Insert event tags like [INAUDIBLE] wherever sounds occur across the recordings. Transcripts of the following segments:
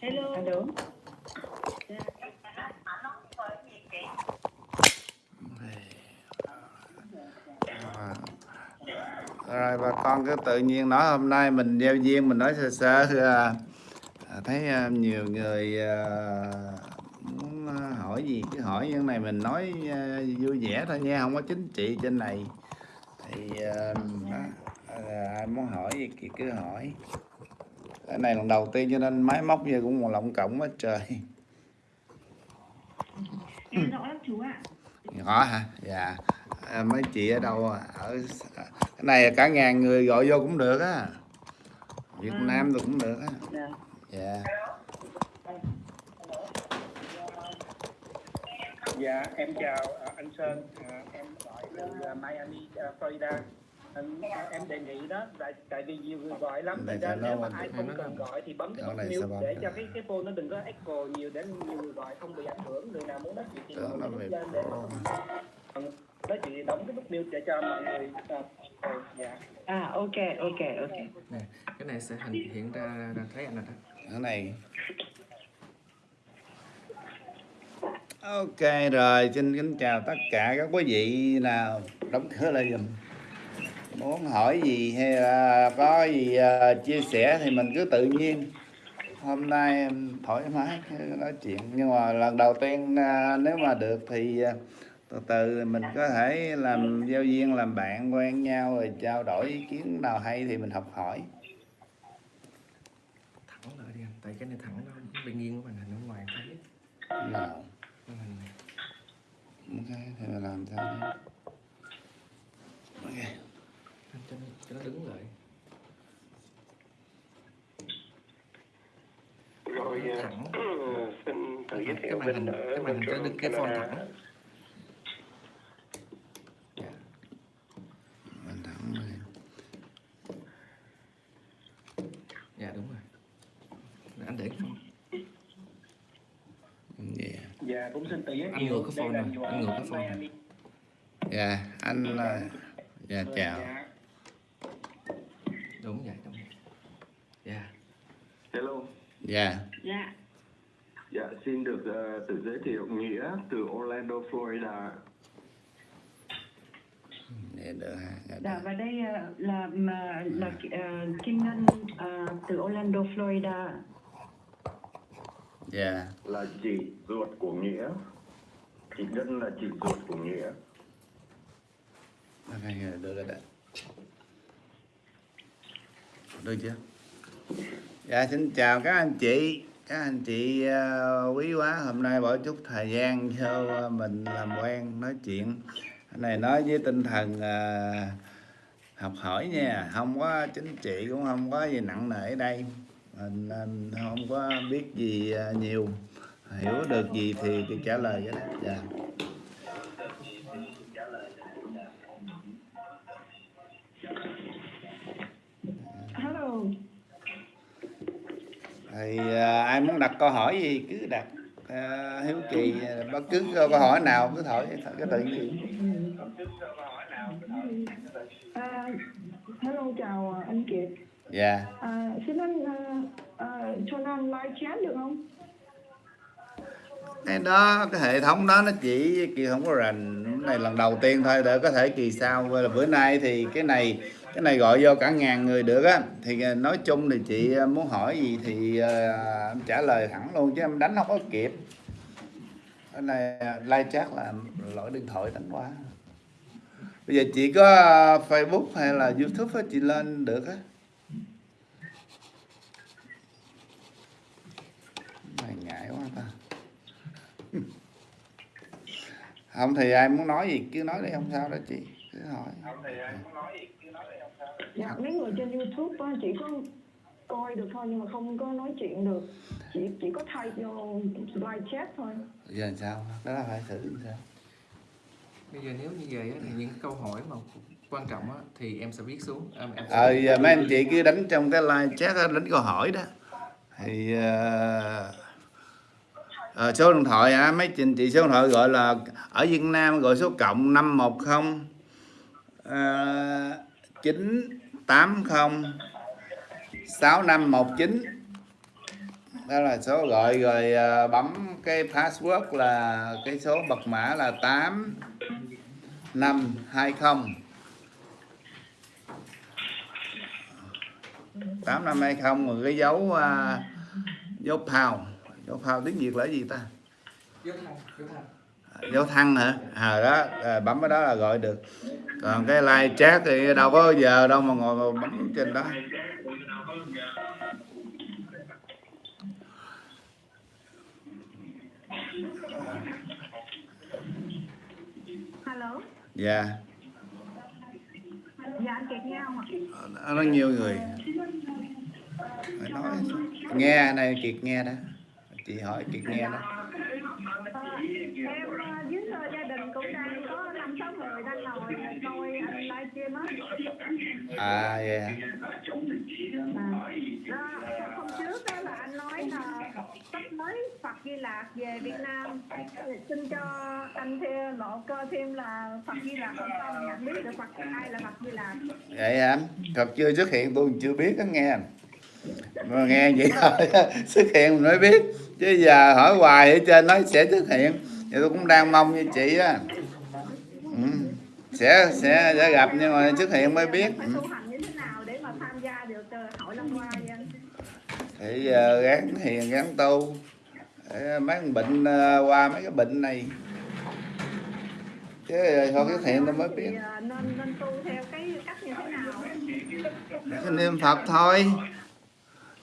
Hello. Alo. rồi bà con cứ tự nhiên nói hôm nay mình gieo duyên mình nói sơ sơ à, à, thấy à, nhiều người muốn hỏi gì cứ hỏi những này mình nói vui vẻ thôi nha không có chính trị trên này thì ai muốn hỏi gì thì cứ hỏi cái này lần đầu tiên cho nên máy móc giờ cũng một lộng cộng quá trời Em rõ lắm chú ạ. nhỏ hả dạ à, mấy chị ở đâu à? ở cái này cả ngàn người gọi vô cũng được á Việt Vâng. Nam tôi cũng được á Dạ. dạ Dạ, em chào à, anh Sơn, à, em gọi từ à, Miami, à, Florida. Em đề nghị đó, tại, tại vì nhiều người gọi lắm, thành ra nếu nó mà mình- ai không cần gọi thì bấm cái nút này mute bấm để được? cho cái cái phone nó đừng có echo nhiều để nhiều người gọi không bị ảnh hưởng. Người nào muốn nói chuyện thì Tưởng mở nó cái nút lên để nói chuyện đóng cái nút mute để cho mọi người à, rồi, dạ. À ok ok ok. nè cái này sẽ hình hiện ra ra thấy anh rồi đó cái này ok rồi xin kính chào tất cả các quý vị nào đóng cửa lại giùm muốn hỏi gì hay là có gì à, chia sẻ thì mình cứ tự nhiên. Hôm nay em thoải mái nói chuyện nhưng mà lần đầu tiên à, nếu mà được thì à, từ từ mình có thể làm giao viên làm bạn quen nhau rồi trao đổi ý kiến nào hay thì mình học hỏi. Thẳng lại đi anh tại cái này thẳng nó bị nghiêng của màn hình ở ngoài thấy nào. Ok thì mình làm sao đấy ok cho nó, đứng lại Rồi Nó thẳng [CLEARS THROAT] xin tự giới cái thiệu màn hình cái màn hình cho đứng cái phone thẳng dạ. dạ đúng rồi anh để cái yeah. Dạ, cũng xin tự giới Anh thiệu. ngược cái phone là này, anh ngược cái phone này. Dạ anh à, dạ chào Dạ. Đúng vậy đúng vậy dạ Hello, dạ Dạ. dạ xin được ờ, tự giới thiệu Nghĩa từ Orlando, Florida. dạ và đây à, là mà là à, Kim Ngân à, từ Orlando, Florida. dạ Là chị ruột của Nghĩa. Chị Ngân là chị ruột của Nghĩa. ok rồi, được chưa? Dạ xin chào các anh chị. Các anh chị uh, quý quá hôm nay bỏ chút thời gian cho ờ, mình làm quen nói chuyện. Cái này nói với tinh thần uh, học hỏi nha. Không có chính trị cũng không có gì nặng nề ở đây. Mình à, không có biết gì nhiều. Hiểu được gì thì, thì trả lời cái đó. Dạ. Thì à, ai muốn đặt câu hỏi gì cứ đặt. À, hiếu kỳ bất cứ câu hỏi nào cứ hỏi cái tự nhiên. À, hello chào anh Kiệt. dạ. À, xin anh à, à, cho anh live chat được không? cái đó cái hệ thống đó nó chỉ kỳ không có rành. Cái này lần đầu tiên thôi để có thể kỳ sau. Là bữa nay thì cái này cái này gọi vô cả ngàn người được á. Thì ờ, nói chung thì chị ờ, muốn hỏi gì thì ờ, em trả lời thẳng luôn chứ em đánh không có kịp. Cái này live chat là lỗi điện thoại đánh quá. Bây giờ chị có facebook hay là youtube á, chị lên được á? Này ngại quá ta. Không thì ai muốn nói gì, cứ nói đi, không sao đó chị. Cứ hỏi dạ. Mấy người trên youtube á, chỉ có coi được thôi nhưng mà không có nói chuyện được. Chỉ chỉ có thay vô live chat thôi. Giờ làm sao? Đó là phải thử làm sao? Bây giờ nếu như vậy thì những câu hỏi mà quan trọng á, thì em sẽ viết xuống. Em, em sẽ... ờ giờ mấy anh chị cứ đánh trong cái live chat đánh câu hỏi đó. Thì uh... À, số điện thoại à, mấy chị, chị số điện thoại gọi là ở Việt Nam gọi số cộng 510 à, 9 80 6519 đó là số gọi rồi à, bấm cái password là cái số mật mã là 8520 8520 rồi cái dấu uh, dấu phào dấu phào tiếng Việt là gì ta? Dấu phào dấu thăng hả? À đó à, bấm cái đó là gọi được. Còn cái like chat thì đâu có giờ đâu mà ngồi mà bấm trên đó. Hello. dạ. Dạ anh Kiệt nghe không ạ? nó nó nhiều người. Phải nói nghe này kiệt nghe đó. Chị hỏi kiệt nghe đó Ờ, em ờ, với ờ, gia đình cũng đang có năm sáu người đang ngồi coi anh livestream á. à dạ. À, đó, hôm trước đó là anh nói là sắp tới Phật Di Lạc về Việt Nam. Xin cho anh thêm lộ cơ thêm là Phật Di Lạc không con nhận biết được Phật ai là Phật Di Lạc vậy hả thật chưa xuất hiện tôi chưa biết đó nghe. Mà nghe vậy thôi [LAUGHS] xuất hiện mới biết. Chứ giờ hỏi hoài ở trên nói sẽ xuất hiện thì tôi cũng đang mong như chị á. Ừ. sẽ sẽ sẽ gặp nhưng mà xuất hiện mới biết. Ừ. ờ, thì giờ gán hiền gán tu. Để mấy con bệnh ờ, qua mấy cái bệnh này. Chứ thôi xuất hiện tôi mới biết. Ờ, nên tu theo cái cách như thế nào? cái niệm phật thôi.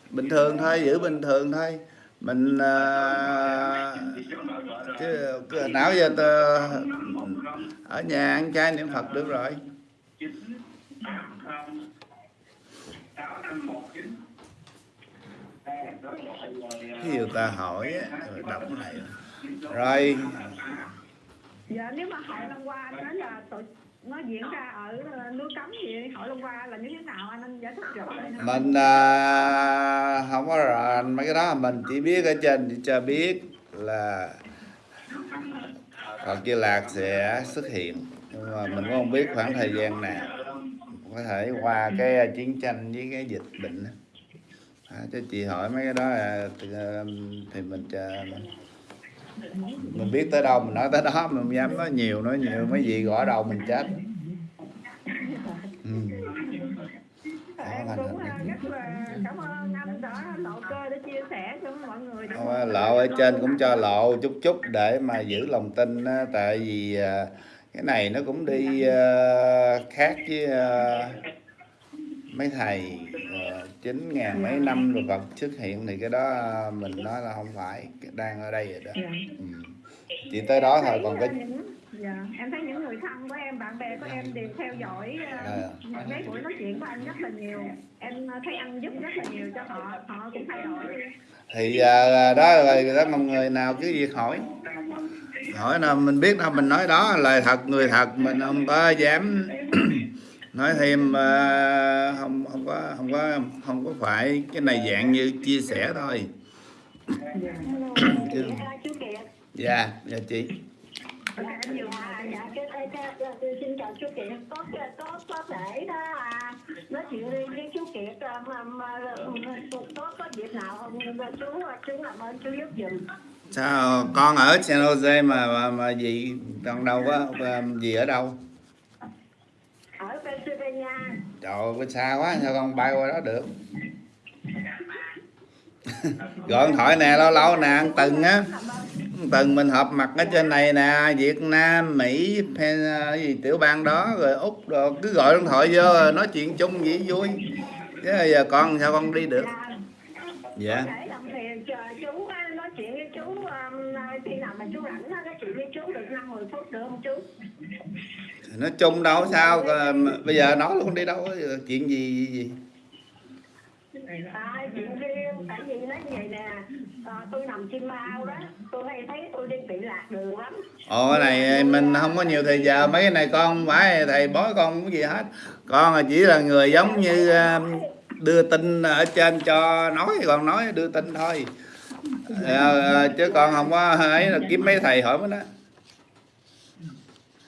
Bình thường thôi giữ bình thường thôi mình à, ờ, chứ cứ não giờ tơ, ở nhà ăn chay niệm phật được rồi. Cái điều ta hỏi rồi đọc cái này. Rồi. Dạ nếu mà hỏi lần qua anh nói là tội nó diễn ra ở ờ, núi cấm gì hỏi luôn qua là như thế nào anh anh giải thích rõ mình à, không có rõ mấy cái đó mình chỉ biết ở trên chỉ cho biết là Phật Di Lạc sẽ xuất hiện. Nhưng mà mình cũng không biết khoảng thời gian nào. Có thể qua cái chiến tranh với cái dịch bệnh à, cho chị hỏi mấy cái đó là, thì, ờ, thì mình chờ mình biết tới đâu mình nói tới đó mình không dám nói nhiều nói nhiều mấy gì gõ đầu mình chết ừ. Đó cũng ờ, rất là cảm ơn anh đã lộ cơ để chia sẻ cho mọi người. lộ ở trên cũng cho lộ chút chút để mà giữ lòng tin á, tại vì à, cái này nó cũng đi à, khác với à, mấy thầy ờ, chín ngàn mấy năm rồi Phật xuất hiện thì cái đó à, mình nói là không phải đang ở đây rồi đó Dạ. ừ. chỉ tới đó thôi còn ờ, cái những, dạ, em thấy những người thân của em, bạn bè của em đều theo dõi À. uh, mấy buổi nói chuyện của anh rất là nhiều. Em ờ, thấy anh giúp rất là nhiều cho họ, họ cũng thay đổi. thì à, đó rồi đó mọi người nào cứ việc hỏi hỏi nào mình biết đâu mình nói đó lời thật người thật mình không có dám nói thêm à, không không có không có không có phải cái này dạng như chia sẻ thôi Chứ- dạ dạ chị Dạ, cái, xin chào chú Kiệt. Có, có, có thể đó à, nói chuyện đi với chú Kiệt mà, mà, có, có dịp nào không chú, chú làm ơn chú giúp giùm. sao con ở San Jose mà mà, mà gì còn đâu có gì ở đâu Ở Pennsylvania. trời ơi xa quá sao con bay qua đó được? [LAUGHS] Gọi điện thoại nè lâu lâu nè ăn từng á. Từng mình họp mặt ở trên này nè Việt Nam Mỹ Pen, cái gì tiểu bang đó rồi úc rồi cứ gọi điện thoại vô rồi nói chuyện chung vậy vui. Chứ giờ con sao con đi được? Dạ. Chú um, khi nào mà chú rảnh á, nói chuyện với chú được 5 10 phút được không chú? Nói chung đâu sao? Ờ, bây giờ nói luôn đi đâu chuyện gì gì. À, chuyện riêng, tại vì nói vậy nè, à, tôi nằm chim bao đó, tôi hay thấy tôi đi bị lạc đường lắm. ồ cái này mình không có nhiều thời giờ. Mấy cái này con không phải thầy bói con cũng gì hết. Con là chỉ là người giống như ờ, đưa tin ở trên cho nói còn nói đưa tin thôi. Ờ, chứ con không có ấy là kiếm mấy thầy hỏi mới đó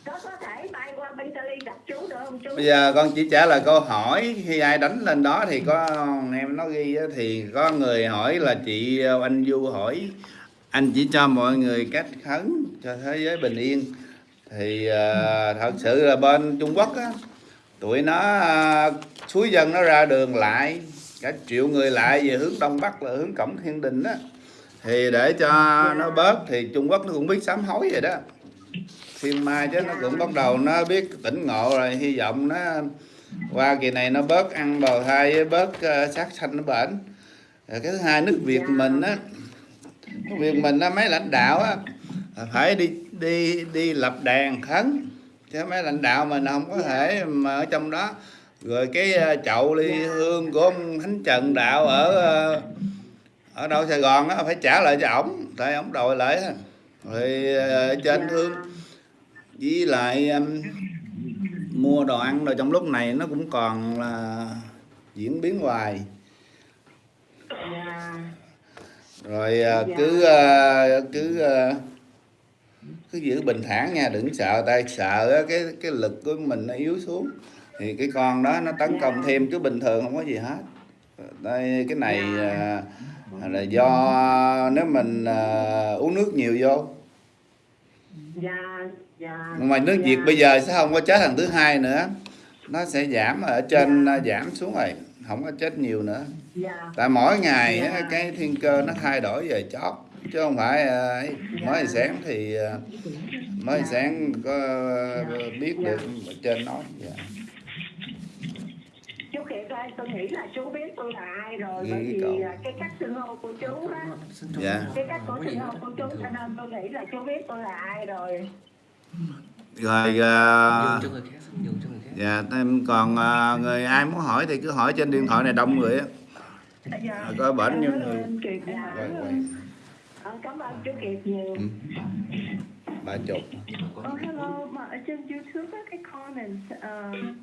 Có có thể bay qua Bentley gặp chú được không chú bây giờ con chỉ trả lời câu hỏi, khi ai đánh lên đó thì có em nó ghi thì có người hỏi là chị ờ, anh du hỏi, anh chỉ cho mọi người cách khấn cho thế giới bình yên. Thì ờ, thật sự là bên Trung Quốc á, tụi nó ờ, suối dân nó ra đường lại, cả triệu người lại về hướng đông bắc là hướng cổng thiên đình á. Thì để cho nó bớt thì Trung Quốc nó cũng biết sám hối vậy đó thiên mai chứ nó cũng bắt đầu nó biết tỉnh ngộ rồi hy vọng nó qua kỳ này nó bớt ăn bào thai với bớt uh, sát sanh nó bệnh rồi cái thứ hai nước Việt mình á nước Việt mình á mấy lãnh đạo á phải đi đi đi lập đàn khấn. Chứ mấy lãnh đạo mình không có thể mà ở trong đó. Rồi cái ờ, chậu ly hương của ông Thánh Trần Đạo ở ờ, ở đâu Sài Gòn á phải trả lại cho ổng tại ổng đòi lại rồi trên hương với lại um, mua đồ ăn rồi trong lúc này nó cũng còn là diễn biến hoài. Dạ rồi à, cứ à, cứ à, cứ giữ bình thản nha đừng sợ tay sợ cái cái lực của mình nó yếu xuống. Thì cái con đó nó tấn công thêm chứ bình thường không có gì hết. Đây cái này à, là do nếu mình à, uống nước nhiều vô. Dạ dạ nhưng mà nước Việt bây giờ sẽ không có chết thằng thứ hai nữa nó sẽ giảm ở trên à, giảm xuống rồi không có chết nhiều nữa. Dạ. Tại mỗi ngày á, cái thiên cơ nó thay đổi về chót chứ không phải à, ấy, mới sáng thì à, mới sáng có biết được ở trên nói dạ. chú Kiệt ơi tôi nghĩ là chú biết tôi là ai rồi bởi vì cậu. cái cách xưng hô của chú á dạ. Cái cách của xưng hô của chú cho nên tôi nghĩ là chú biết tôi là ai rồi rồi à, nhường cho người khác cho người khác. dạ em còn à, người ai muốn hỏi thì cứ hỏi trên điện thoại này đông người á. Dạ coi bệnh như Hello, người? Ờ, cảm ơn chú Kiệt nhiều. Ừ. ba chục. Oh, hello, mà ở trên YouTube á, cái comments um,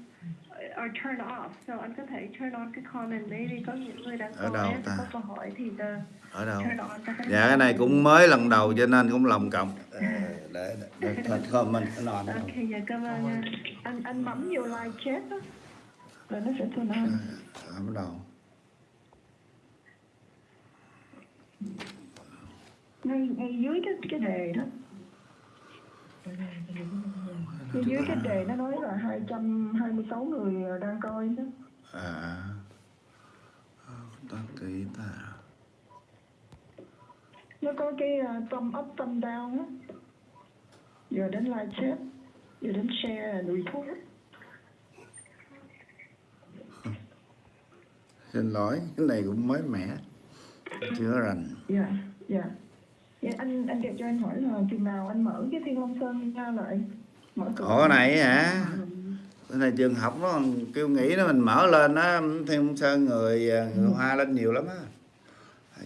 are turn off, so anh có thể turn on cái comment đấy đi, có những người đang Ở đâu ta? có câu hỏi thì uh, ở đâu? turn on dạ cái này cũng mới lần đầu cho nên cũng lòng cộng. Ờ, để để comment nó Ok, dạ cảm ơn nha. Anh anh bấm vô live chat á, rồi nó sẽ turn on. bắt đầu ngay ngay dưới cái cái đề đó ngay dưới cái đề nó nói là 226 người đang coi đó. À. Đăng ký ta nó có cái uh, thumb up thumb down á. Giờ đến live chat giờ đến share report [LAUGHS] xin lỗi cái này cũng mới mẻ chưa rành. Dạ dạ. Dạ anh anh đẹp cho anh hỏi là chừng nào anh mở cái thiên long sơn ra lại ủa này hả? cái này trường học nó kêu nghĩ nó mình mở lên á thiên sơn người à, người hoa lên nhiều lắm á.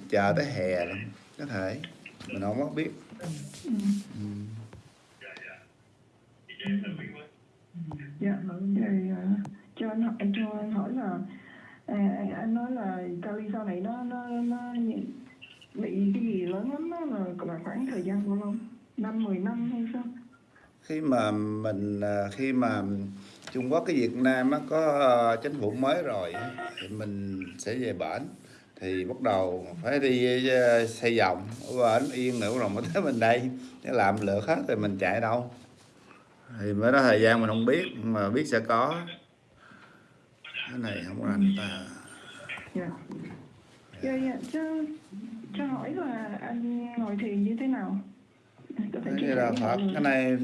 Chờ tới hè lắm có thể. Mình không có biết. Ừ. dạ rồi à, cho anh hỏi anh cho anh hỏi là à, anh nói là Cali sau này nó nó nó bị cái gì lớn lắm đó là, là khoảng thời gian bao lâu? Năm mười năm hay sao khi mà mình à, khi mà Trung Quốc cái Việt Nam á, có ờ, chính phủ mới rồi thì mình sẽ về bển. Thì bắt đầu phải đi ờ, xây vòng ở bển yên nữa rồi mới tới mình đây. Để làm lượt hết rồi mình chạy đâu. Thì mới đó thời gian mình không biết mà biết sẽ có. Cái này không rành ta. Dạ. Dạ dạ. Cho cho hỏi là anh ngồi thiền như thế nào? Có thể chia cái là Phật cái này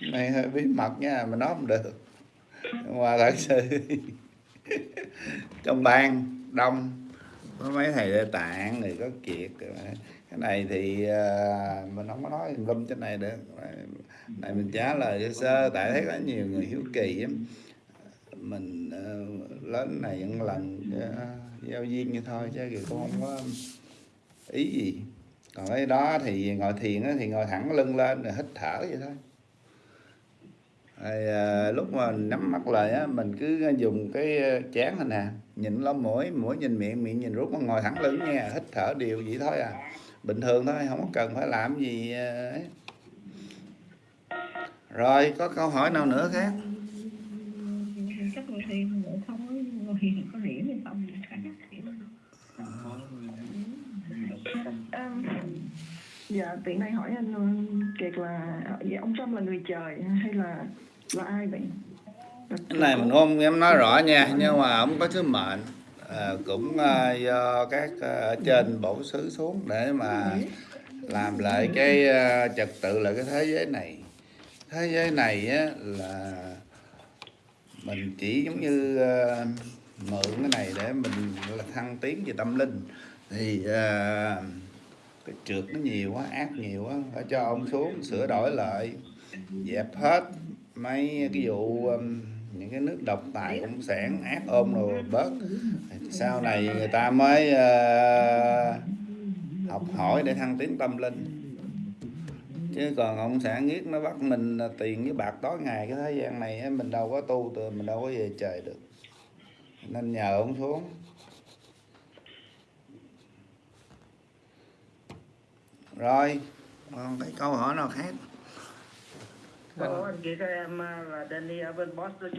cái này hơi bí mật nha mình nói không được. Mà thật sự trong ban đông có mấy thầy lê tạng người có kiệt cái này thì à, mình không có nói lâm trên này được. Này mình trả lời sơ sơ tại thấy có nhiều người hiếu kỳ á mình ờ, lớn này những lần ờ, giao duyên như thôi chứ thì cũng không có ý gì còn cái đó thì ngồi thiền á, thì ngồi thẳng lưng lên rồi hít thở vậy thôi. Rồi, à, lúc mà nắm mắt lại á, mình cứ dùng cái ờ, chán này nè nhìn lỗ mũi mũi nhìn miệng miệng nhìn rút mà ngồi thẳng lưng nha hít thở đều vậy thôi à. Bình thường thôi không có cần phải làm gì ờ, ấy. rồi có câu hỏi nào nữa khác thêm nữa không có ngồi có rỉa hay không cả Ừm, dạ tiện đây hỏi anh ờ, Kiệt là vậy ông Trump là người trời hay là là ai vậy? Cái này mình không dám nói rõ nha nhưng mà ông có sứ mệnh à, cũng à, do các à, trên bổ xứ xuống để mà làm lại cái à, trật tự lại cái thế giới này. Thế giới này á, là mình chỉ giống như à, mượn cái này để mình là thăng tiến về tâm linh. Thì à, cái trượt nó nhiều quá ác nhiều quá phải cho ông xuống sửa đổi lại. Dẹp hết mấy cái vụ um, những cái nước độc tài cộng sản ác ôm rồi bớt. Sau này người ta mới uh, học hỏi để thăng tiến tâm linh. Chứ còn ông sản giết nó bắt mình ờ, tiền với bạc tối ngày cái thế gian này á, mình đâu có tu từ mình đâu có về trời được. Nên nhờ ông xuống. Rồi còn cái câu hỏi nào khác Ủa, anh Kiệt ơi, em à, là Danny ở bên Boston.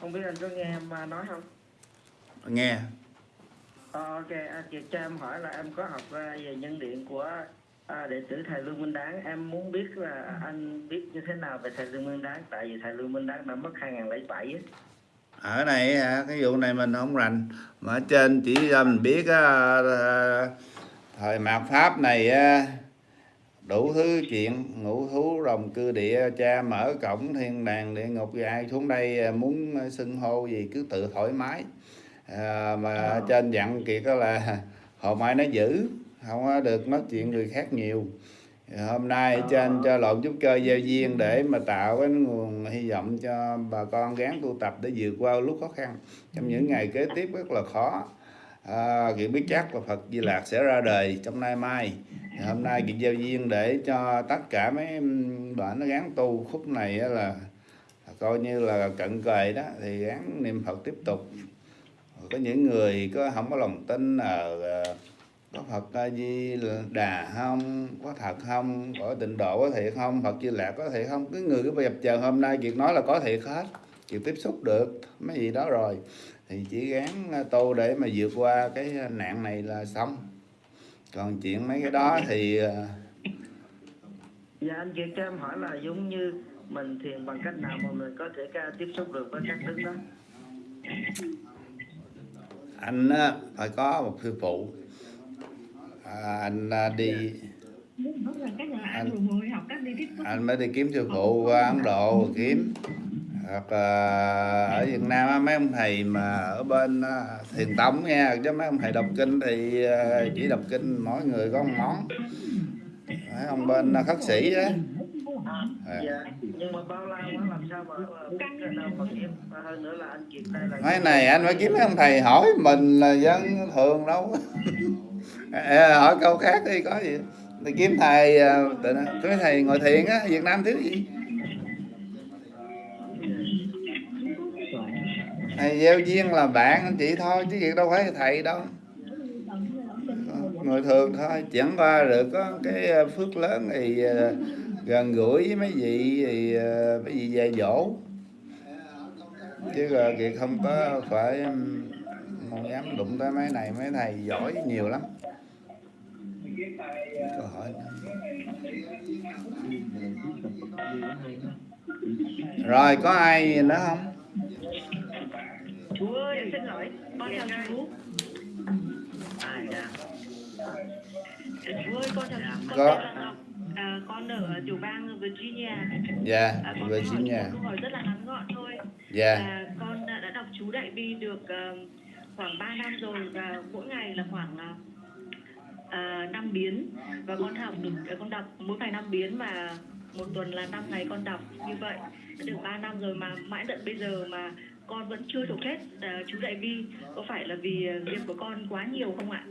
Không biết anh có nghe em à, nói không? nghe Ờ, ok, anh Kiệt cho em hỏi là em có học à, về nhân điện của à, đệ tử thầy Lương Minh Đáng. Em muốn biết là anh biết như thế nào về thầy Lương Minh Đáng. Tại vì thầy Lương Minh Đáng đã mất 2007 á. ở này cái vụ này mình không rành mà ở trên chỉ cho mình biết à, thời mạt pháp này đủ thứ chuyện ngũ thú rồng cư địa cha mở cổng thiên đàng địa ngục thì ai xuống đây à, muốn xưng hô gì cứ tự thoải mái. À, mà ở trên dặn kiệt đó là [LAUGHS] hồi mai nó giữ không có được nói chuyện người khác nhiều. Hôm nay trên cho lộn chút cơ giao duyên để mà tạo cái nguồn hy vọng cho bà con gắng tu tập để vượt qua lúc khó khăn. Trong những ngày kế tiếp rất là khó à, Kiệt biết chắc là Phật Di Lạc sẽ ra đời trong nay mai. Thì hôm nay Kiệt giao duyên để cho tất cả mấy bạn nó gắng tu khúc này là, là coi như là cận kề đó thì gắng niệm Phật tiếp tục. Có những người có không có lòng tin ở ờ, có Phật Di Đà không có thật không có tịnh độ có thiệt không Phật Di Lạc có thiệt không Cái người cứ dập chờ hôm nay Kiệt nói là có thiệt hết Kiệt tiếp xúc được mấy gì đó rồi thì chỉ gắng tu để mà vượt qua cái nạn này là xong. Còn chuyện mấy cái đó thì ờ, Dạ anh Kiệt cho em hỏi là giống như mình thiền bằng cách nào mà mình có thể ca tiếp xúc được với các đức đó. anh á, phải có một sư phụ. À, anh à, đi anh, anh mới đi kiếm sư phụ qua Ấn Độ kiếm hoặc là ở Việt Nam mấy ông thầy mà ở bên à, thiền tông nha chứ mấy ông thầy đọc kinh thì à, chỉ đọc kinh mỗi người có một món. Mấy ông bên khất sĩ á. À. Này anh phải kiếm mấy ông thầy hỏi mình là dân thường đâu. À, [LAUGHS] hỏi câu khác đi có gì? Thì kiếm thầy cái thầy ngồi thiền á Việt Nam thiếu gì thầy gieo duyên là bạn anh chị thôi, chứ việc đâu phải thầy đâu. Người thường thôi, chẳng qua được có cái ờ, phước lớn thì ờ, gần gũi với mấy vị, thì ờ, mấy vị dạy dỗ. Chứ là kiệt không có phải không dám đụng tới mấy này, mấy thầy giỏi nhiều lắm. Câu hỏi rồi, có ai nữa không? Xin lỗi, con chào chú. à, dạ. Chú ơi, con chào chú. Con Có. tên là Ngọc. À, con ở tiểu bang Virginia. dạ À, con hỏi rất là ngắn gọn thôi. dạ À, con đã, đọc chú Đại Bi được ờ, khoảng 3 năm rồi và mỗi ngày là khoảng uh, 5 biến và con học được ờ, con đọc mỗi ngày 5 biến mà một tuần là 5 ngày con đọc như vậy đã được 3 năm rồi mà mãi tận bây giờ mà con vẫn chưa thuộc hết ờ, chú Đại Bi có phải là vì ờ, nghiệp của con quá nhiều không ạ?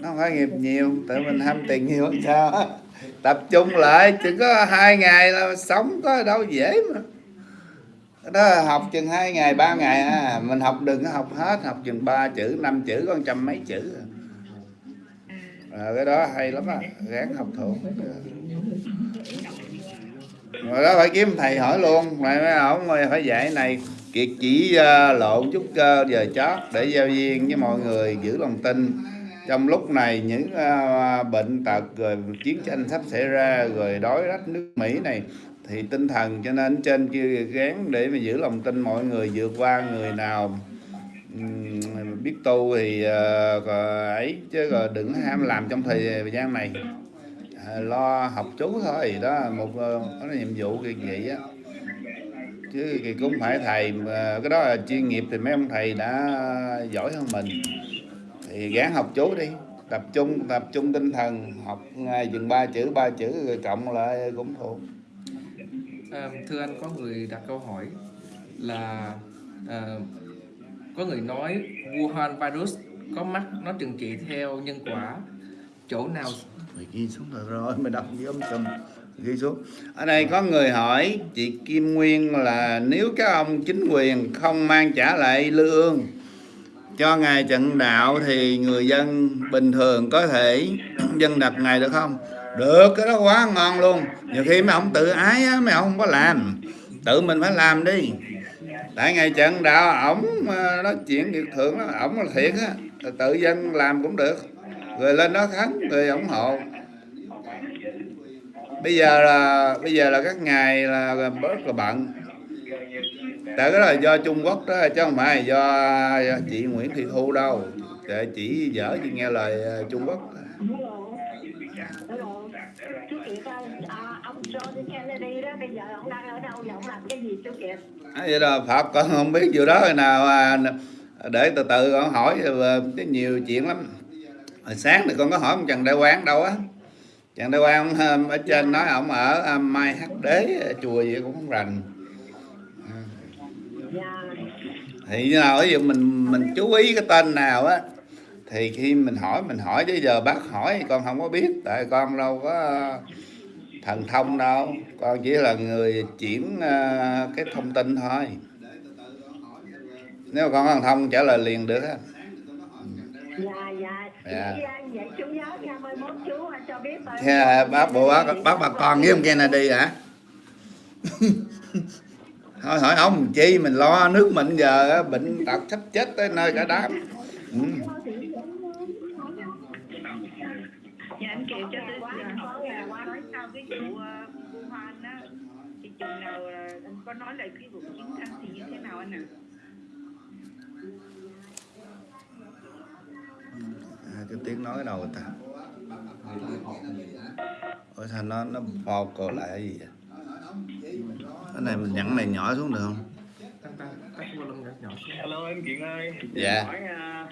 nó không phải nghiệp nhiều tự mình ham tiền nhiều hay sao? Tập trung lại chỉ có hai ngày là sống có đâu dễ mà. Đó học chừng hai ngày ba ngày à. Mình học đừng có học hết học chừng ba chữ năm chữ có trăm mấy chữ. À. à, cái đó hay lắm á gắng học thuộc rồi đó phải kiếm thầy hỏi luôn. Mày mấy không phải dạy này. Kiệt chỉ uh, lộn chút cơ giờ chót để giao duyên với mọi người giữ lòng tin. Trong lúc này những uh, bệnh tật rồi chiến tranh sắp xảy ra rồi đói rách nước Mỹ này thì tinh thần cho nên trên kia gán để mà giữ lòng tin mọi người vượt qua người nào. Biết tu thì uh, ấy chứ đừng ham làm trong thời gian này. Ờ, lo học chú thôi đó một uh, đó là nhiệm vụ kỳ vậy á. Chứ thì cũng phải thầy ờ, cái đó là chuyên nghiệp thì mấy ông thầy đã giỏi hơn mình. Thì gán học chú đi tập trung tập trung tinh thần học ngay chừng ba chữ ba chữ rồi cộng lại cũng thuộc. À, thưa anh có người đặt câu hỏi là à, có người nói Wuhan virus có mắt nó trừng trị theo nhân quả chỗ nào mày ghi xuống rồi rồi, mày đọc với ông sùm ghi xuống. Ở đây có người hỏi, chị Kim Nguyên là nếu các ông chính quyền không mang trả lại lương cho ngài trận đạo thì người dân bình thường có thể dân đặt ngài được không? Được, cái đó quá ngon luôn. Nhiều khi mấy ông tự ái á, mấy ông không có làm. Tự mình phải làm đi. Tại ngày trận đạo, ổng ờ, nó nói chuyện việc thượng đó ổng là thiệt á. Tự dân làm cũng được người lên đó thắng người ủng hộ. Bây giờ là bây giờ là các ngài là bớt là bận. Tại cái đó là do Trung Quốc đó chứ không phải do, do chị Nguyễn Thị Thu đâu. Tại chỉ dở chị nghe lời ờ, Trung Quốc. À, bây giờ vậy là Phật con không biết điều đó hồi nào à, để từ từ con hỏi ờ, cái nhiều chuyện lắm hồi sáng thì con có hỏi ông Trần Đại Quang đâu á. Trần Đại Quang ờ, ở trên nói ông ở ờ, Mai Hắc Đế ờ, chùa gì cũng không rành. Thì như nào ví dụ mình mình chú ý cái tên nào á thì khi mình hỏi mình hỏi chứ giờ bác hỏi con không có biết. Tại con đâu có ờ, thần thông đâu. Con chỉ là người chuyển cái thông tin thôi. Nếu mà con thần thông trả lời liền được á thế là bác bộ bác bác bà con với ông Kennedy hả? [LAUGHS] Thôi hỏi ông chi mình lo nước mình giờ á, bệnh tật sắp chết tới nơi cả đám. Ừ. Dạ là nói có nói lại cái vụ chiến tranh thì như thế nào anh ạ? à, cái tiếng nói đầu ta ủa sao nó nó phò cổ lại cái gì vậy cái này mình nhẫn này nhỏ xuống được không. Hello em Kiện ơi. Dạ. Hỏi, à,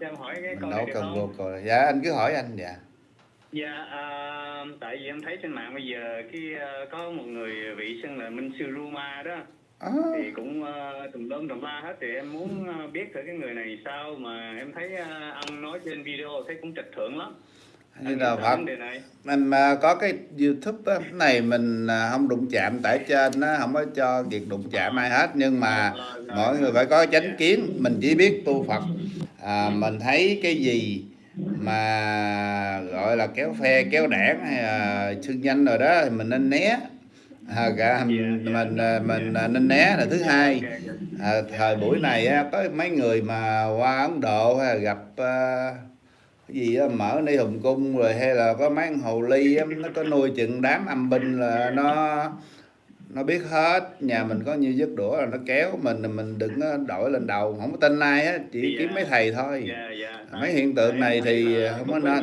em hỏi cái mình đâu cần vô cổ dạ anh cứ hỏi anh dạ Dạ, à, tại vì em thấy trên mạng bây giờ cái à, có một người vị xưng là Minh Sư Ruma đó à, thì cũng uh, tùm lum tùm la hết. Thì em muốn à, biết thử cái người này sao mà em thấy à, ông nói trên video thấy cũng trịch thượng lắm. như là Phật mình mà có cái youtube này mình không đụng chạm tại trên nó không có cho việc đụng chạm ai hết. Nhưng mà mọi người phải có chánh kiến. Mình chỉ biết tu phật. À, mình thấy cái gì mà gọi là kéo phe kéo đảng hay là xưng danh rồi đó thì mình nên né à, cả mình mình, à, mình nên né là thứ hai. À, thời buổi này á, có mấy người mà qua Ấn Độ hay là gặp à, cái gì á, mở ni hùng cung rồi hay là có mấy con hồ ly á, nó có nuôi chừng đám âm binh là nó nó biết hết nhà mình có nhiêu giấc đũa là nó kéo mình mình đừng có đội lên đầu. Không có tin ai á chỉ kiếm mấy thầy thôi. Dạ, dạ. mấy hiện tượng này thì không có nên.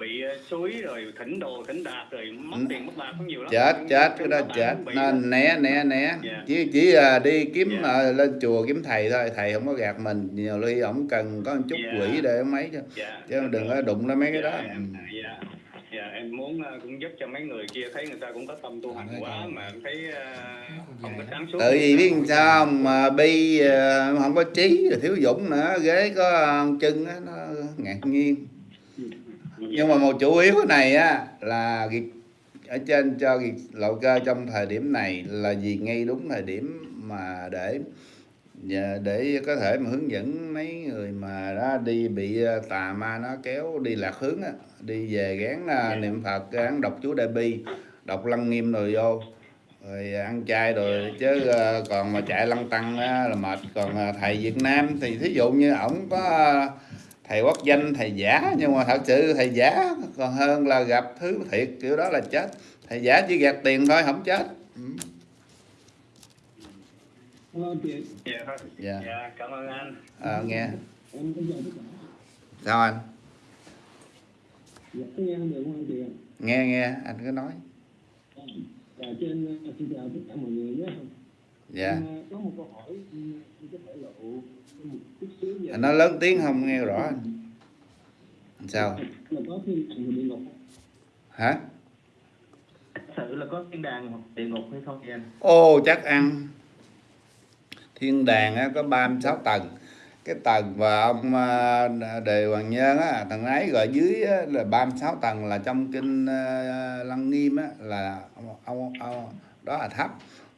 bị à, suối rồi thỉnh đồ thỉnh đạt rồi mất Ừ. tiền mất bạc cũng nhiều lắm. chết chết cái đó chết. nên né né né. Dạ. chỉ chỉ là đi kiếm Dạ. à, lên chùa kiếm thầy thôi. Thầy không có gạt mình. Nhiều khi ổng cần có một chút Dạ. quỷ để mấy chứ. Dạ. chứ đừng có đụng đến mấy cái đó. Dạ, cũng giúp cho mấy người kia thấy người ta cũng có tâm tu hành quá mà thấy ờ, không có sáng suốt. Tự vì biết sao không? Mà bi ờ, không có trí rồi thiếu dũng nữa. Ghế có chân á nó ngạc nhiên. Nhưng mà một chủ yếu cái này á là ở trên cho lộ cơ trong thời điểm này là vì ngay đúng thời điểm mà để và để có thể mà hướng dẫn mấy người mà đã đi bị ờ, tà ma nó kéo đi lạc hướng á đi về gán ờ, niệm phật gán đọc chú đại bi đọc lăng nghiêm rồi vô rồi ăn chay rồi chứ ờ, còn mà chạy lăng tăng á, là mệt. Còn thầy Việt Nam thì thí dụ như ổng có thầy quốc danh thầy giả nhưng mà thật sự thầy giả còn hơn là gặp thứ thiệt kiểu đó là chết. Thầy giả chỉ gạt tiền thôi không chết ừ. dạ. Dạ dạ cảm ơn anh. Ờ, nghe. Sao anh? Nghe nghe. Anh cứ nói. Trên xin chào tất cả mọi người nhé dạ. Có một câu hỏi có thể lộ một chút xíu về anh nói lớn tiếng không nghe rõ anh. Sao? Là có thiên đàng và địa ngục hả? Thật sự là có thiên đàng hoặc địa ngục hay không vậy anh? Ô chắc ăn Thiên đàng á, có 36 tầng. Cái tầng mà ông à, Đề Hoàng Nhân á, Thằng ấy gọi dưới á, là 36 tầng Là trong kinh à, Lăng Nghiêm á, là ông, ông, ông, Đó là thấp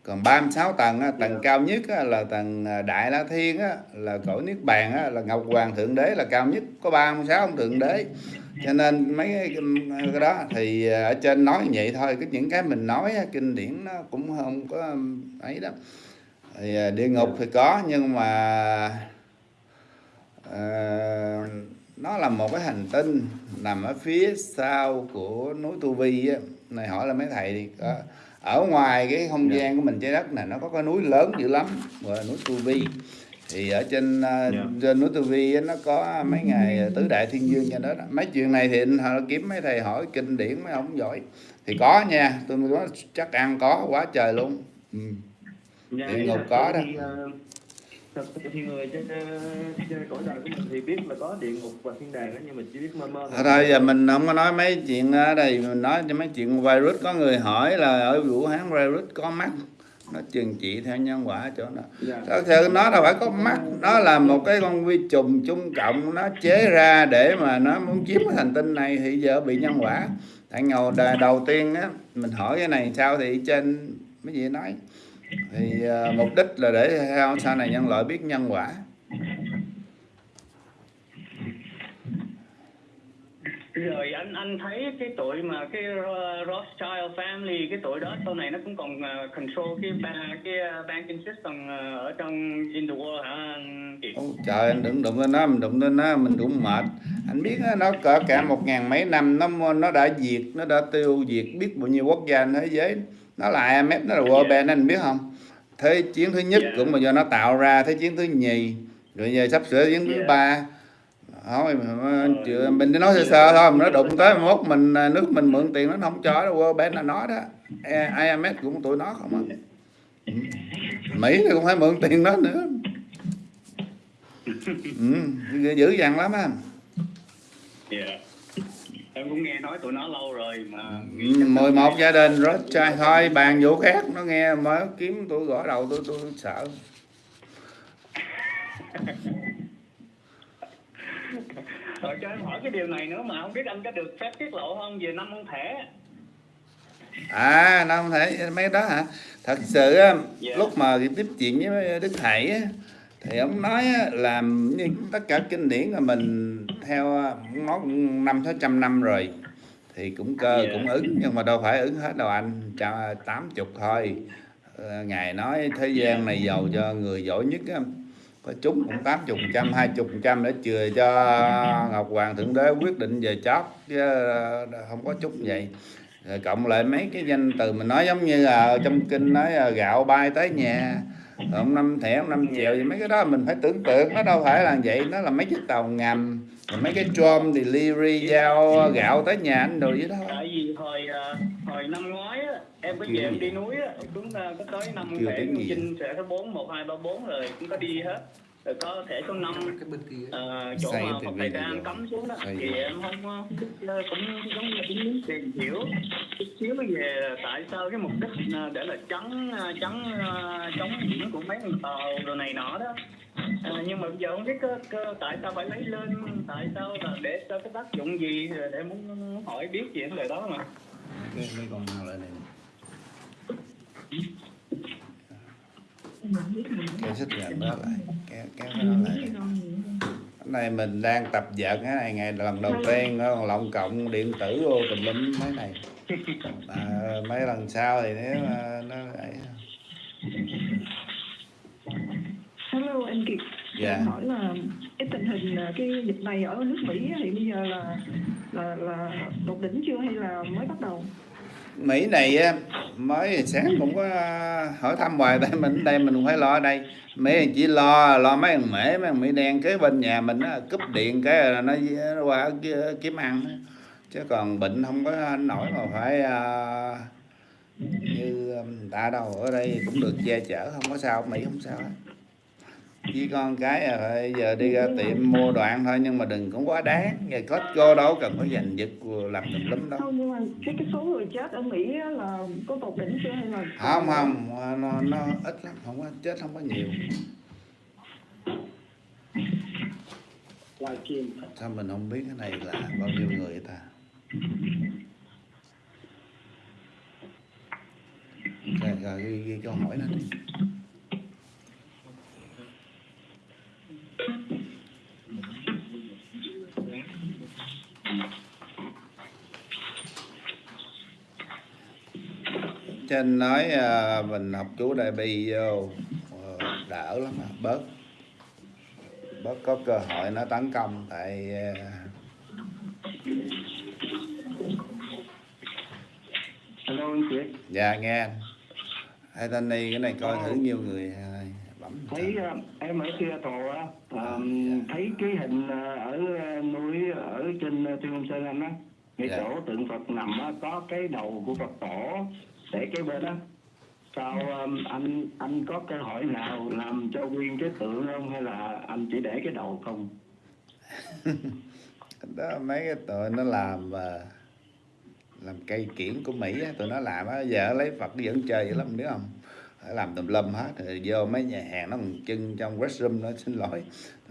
còn 36 tầng á, tầng cao nhất á, là tầng à, Đại La Thiên á, là cõi Niết Bàn á, là Ngọc Hoàng Thượng Đế là cao nhất có 36 ông Thượng Đế. Cho nên mấy cái, cái đó thì ở trên nói vậy thôi cái những cái mình nói kinh điển nó cũng không có ấy đó thì à, địa ngục thì có nhưng mà ờ, nó là một cái hành tinh nằm ở phía sau của núi Tu Vi á. Này hỏi là mấy thầy đi có ở ngoài cái không gian của mình trái đất này nó có cái núi lớn dữ lắm gọi là núi Tu Vi. Thì ở trên à, trên núi Tu Vi nó có mấy ngày tứ đại thiên dương cho đó, đó. mấy chuyện này thì họ kiếm mấy thầy hỏi kinh điển mấy ông giỏi. Thì có nha tôi nói chắc ăn có quá trời luôn. Ừ. Dạ, Địa ngục thật có đó. thì, ờ, thật sự thì người trên, trên cõi đời của mình thì biết là có địa ngục và thiên đàng đó nhưng mà chỉ biết mơ mơ. Thôi thôi giờ mình không có nói mấy chuyện ở đây mình nói cho mấy chuyện virus. Có người hỏi là ở Vũ Hán virus có mắt? Nó trừng trị theo nhân quả chỗ đó. Dạ. thật sự nó đâu phải có mắt nó là một cái con vi trùng chung cộng nó chế ra để mà nó muốn chiếm cái hành tinh này thì giờ bị nhân quả. Tại ngầu đầu tiên á mình hỏi cái này sao thì trên mấy gì nói thì à, mục đích là để theo sau này nhân loại biết nhân quả. Rồi anh anh thấy cái tội mà cái Rothschild family cái tội đó sau này nó cũng còn uh, control cái ba cái uh, banking system ở trong in the world hả anh? Ôi, trời anh đừng đụng lên nó mình đụng lên nó mình cũng mệt. Anh biết nó cỡ cả một ngàn mấy năm nó nó đã diệt nó đã tiêu diệt biết bao nhiêu quốc gia trên thế giới nó là IMF nó là World Bank anh biết không thế chiến thứ nhất Dạ. cũng mà do nó tạo ra thế chiến thứ nhì rồi giờ sắp sửa chiến thứ Dạ. ba thôi mà, chưa- mình chỉ nói sơ sơ thôi nó đụng tới mốt mình à, nước mình mượn tiền nó không cho đâu World Bank là nó đó IMF cũng tụi nó không á Ừ. Mỹ cũng phải mượn tiền đó nữa [LAUGHS] ừ, dữ- dằn lắm á Dạ. Em cũng nghe nói tụi nó lâu rồi mà Ừ, 11 gia đình rất trai thôi bàn vụ khác nó nghe mới kiếm tôi gõ đầu tôi tôi sợ [LAUGHS] Rồi cho em hỏi cái điều này nữa mà không biết anh có được phép tiết lộ không về năm con thẻ? à nó không thể mấy đó hả thật sự á, Dạ. lúc mà tiếp chuyện với đức á, thì ông nói á, là như tất cả kinh điển là mình theo nó năm sáu trăm năm rồi thì cũng cơ Dạ. cũng ứng nhưng mà đâu phải ứng hết đâu anh Cha- tám chục thôi. Ờ, ngài nói thế gian này giàu cho người giỏi nhất á, có chúng cũng tám chục trăm hai chục trăm để chừa cho ngọc hoàng thượng đế quyết định về chót chứ ờ, không có chút vậy. Rồi cộng lại mấy cái danh từ mình nói giống như là ở trong kinh nói gạo bay tới nhà ông năm thẻ ông năm triệu thì mấy cái đó mình phải tưởng tượng nó đâu phải là vậy. Nó là mấy chiếc tàu ngầm mấy cái drum delivery giao gạo tới nhà anh đồ vậy đó. Tại vì hồi ờ, hồi năm ngoái á, em có về em đi núi á, cũng có tới năm thẻ Chinh sẽ số 4, 1, 2, 3, 4 rồi cũng có đi hết. Rồi có thẻ số 5 cái bên kia. Ờ, chỗ mà Phật Thầy giờ- cấm xuống đó. Xây thì em không ờ, cũng giống như cũng muốn tìm hiểu chút xíu về tại sao cái mục đích ờ, để là chắn ờ, chắn chống biển của mấy con tàu đồ này nọ đó. Ờ, nhưng mà bây giờ không biết cơ, cơ, tại sao phải lấy lên tại sao là để cho cái tác dụng gì em muốn, hỏi biết về vấn đề đó mà. Cái, cái con nào lại này kéo xích gần đó lại kéo kéo cái đó lại cái này mình đang tập dượt cái này ngày lần đầu tiên nó còn lộng cộng điện tử vô tùm lum mấy này à, mấy lần sau thì nếu mà nó ấy Hello anh Kiệt. Dạ. Em hỏi là cái tình hình cái dịch này ở nước Mỹ thì bây giờ là là là tột đỉnh chưa hay là mới bắt đầu? Mỹ này mới sáng cũng có à, hỏi thăm hoài tại mình đây mình cũng phải lo ở đây. Mỹ chỉ lo lo mấy thằng mễ mấy thằng Mỹ đen kế bên nhà mình nó cúp điện cái là nó, nó qua kiếm ăn chứ còn bệnh không có nổi mà phải uh, như à, ta đâu ở đây cũng được che chở không có sao Mỹ không sao hết chỉ con cái bây giờ đi ra tiệm mua đồ ăn thôi nhưng mà đừng cũng quá đáng. Ngày Costco đâu cần phải giành giật làm tùm lum đâu. Không nhưng mà cái cái số người chết ở Mỹ là có tột đỉnh chưa hay là không không nó, nó ít lắm không có chết không có nhiều. Sao mình không biết cái này là bao nhiêu người ta? Rồi, rồi ghi, ghi câu hỏi nó đi trên nói à, mình học chú đại bi vô ờ, đỡ lắm à, bớt. Bớt có cơ hội nó tấn công tại à, Hello anh Kiệt, dạ nghe anh. Hai tên này cái này coi thử nhiều người à, thấy ờ, em ở Seattle á, ờ, thấy cái hình ờ, ở núi ở trên Thiên Long Sơn anh á, ngay Dạ. chỗ tượng Phật nằm á, có cái đầu của Phật tổ để cái bên á. Sao ờ, anh anh có cơ hội nào làm cho nguyên cái tượng không hay là anh chỉ để cái đầu không? [LAUGHS] đó mấy cái tụi nó làm làm cây kiển của Mỹ á, tụi nó làm á giờ lấy Phật vẫn chơi vậy lắm biết không phải làm tùm lum hết. Rồi vô mấy nhà hàng nó còn chân trong restroom nó xin lỗi.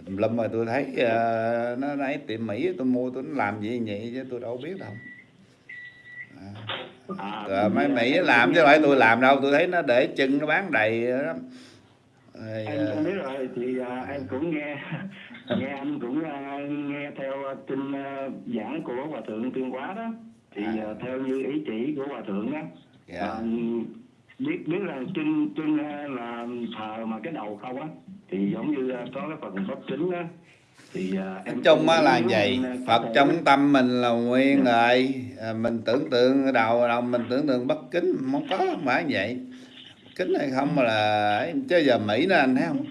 Tùm lum mà tôi thấy ờ, nó lấy tiệm Mỹ tôi mua tôi làm gì vậy chứ tôi đâu biết đâu. À, Rồi mấy Mỹ làm chứ không phải tôi làm đâu. Tôi thấy nó để chân nó bán đầy lắm. Rồi, em ờ, em biết rồi thì à, em cũng nghe nghe anh cũng à, nghe theo à, kinh à, giảng của hòa thượng tuyên hóa đó. Thì à, theo như ý chỉ của hòa thượng á dạ. à, biết biết là chân chân à, là thờ mà cái đầu không á thì giống như à, có cái phần bất kính á thì em chung á là vậy. Phật trong tâm mình là nguyên rồi. À, mình tưởng tượng đầu đầu mình tưởng tượng bất kính không có phải vậy. Kính hay không mà là chứ giờ Mỹ nó anh thấy không?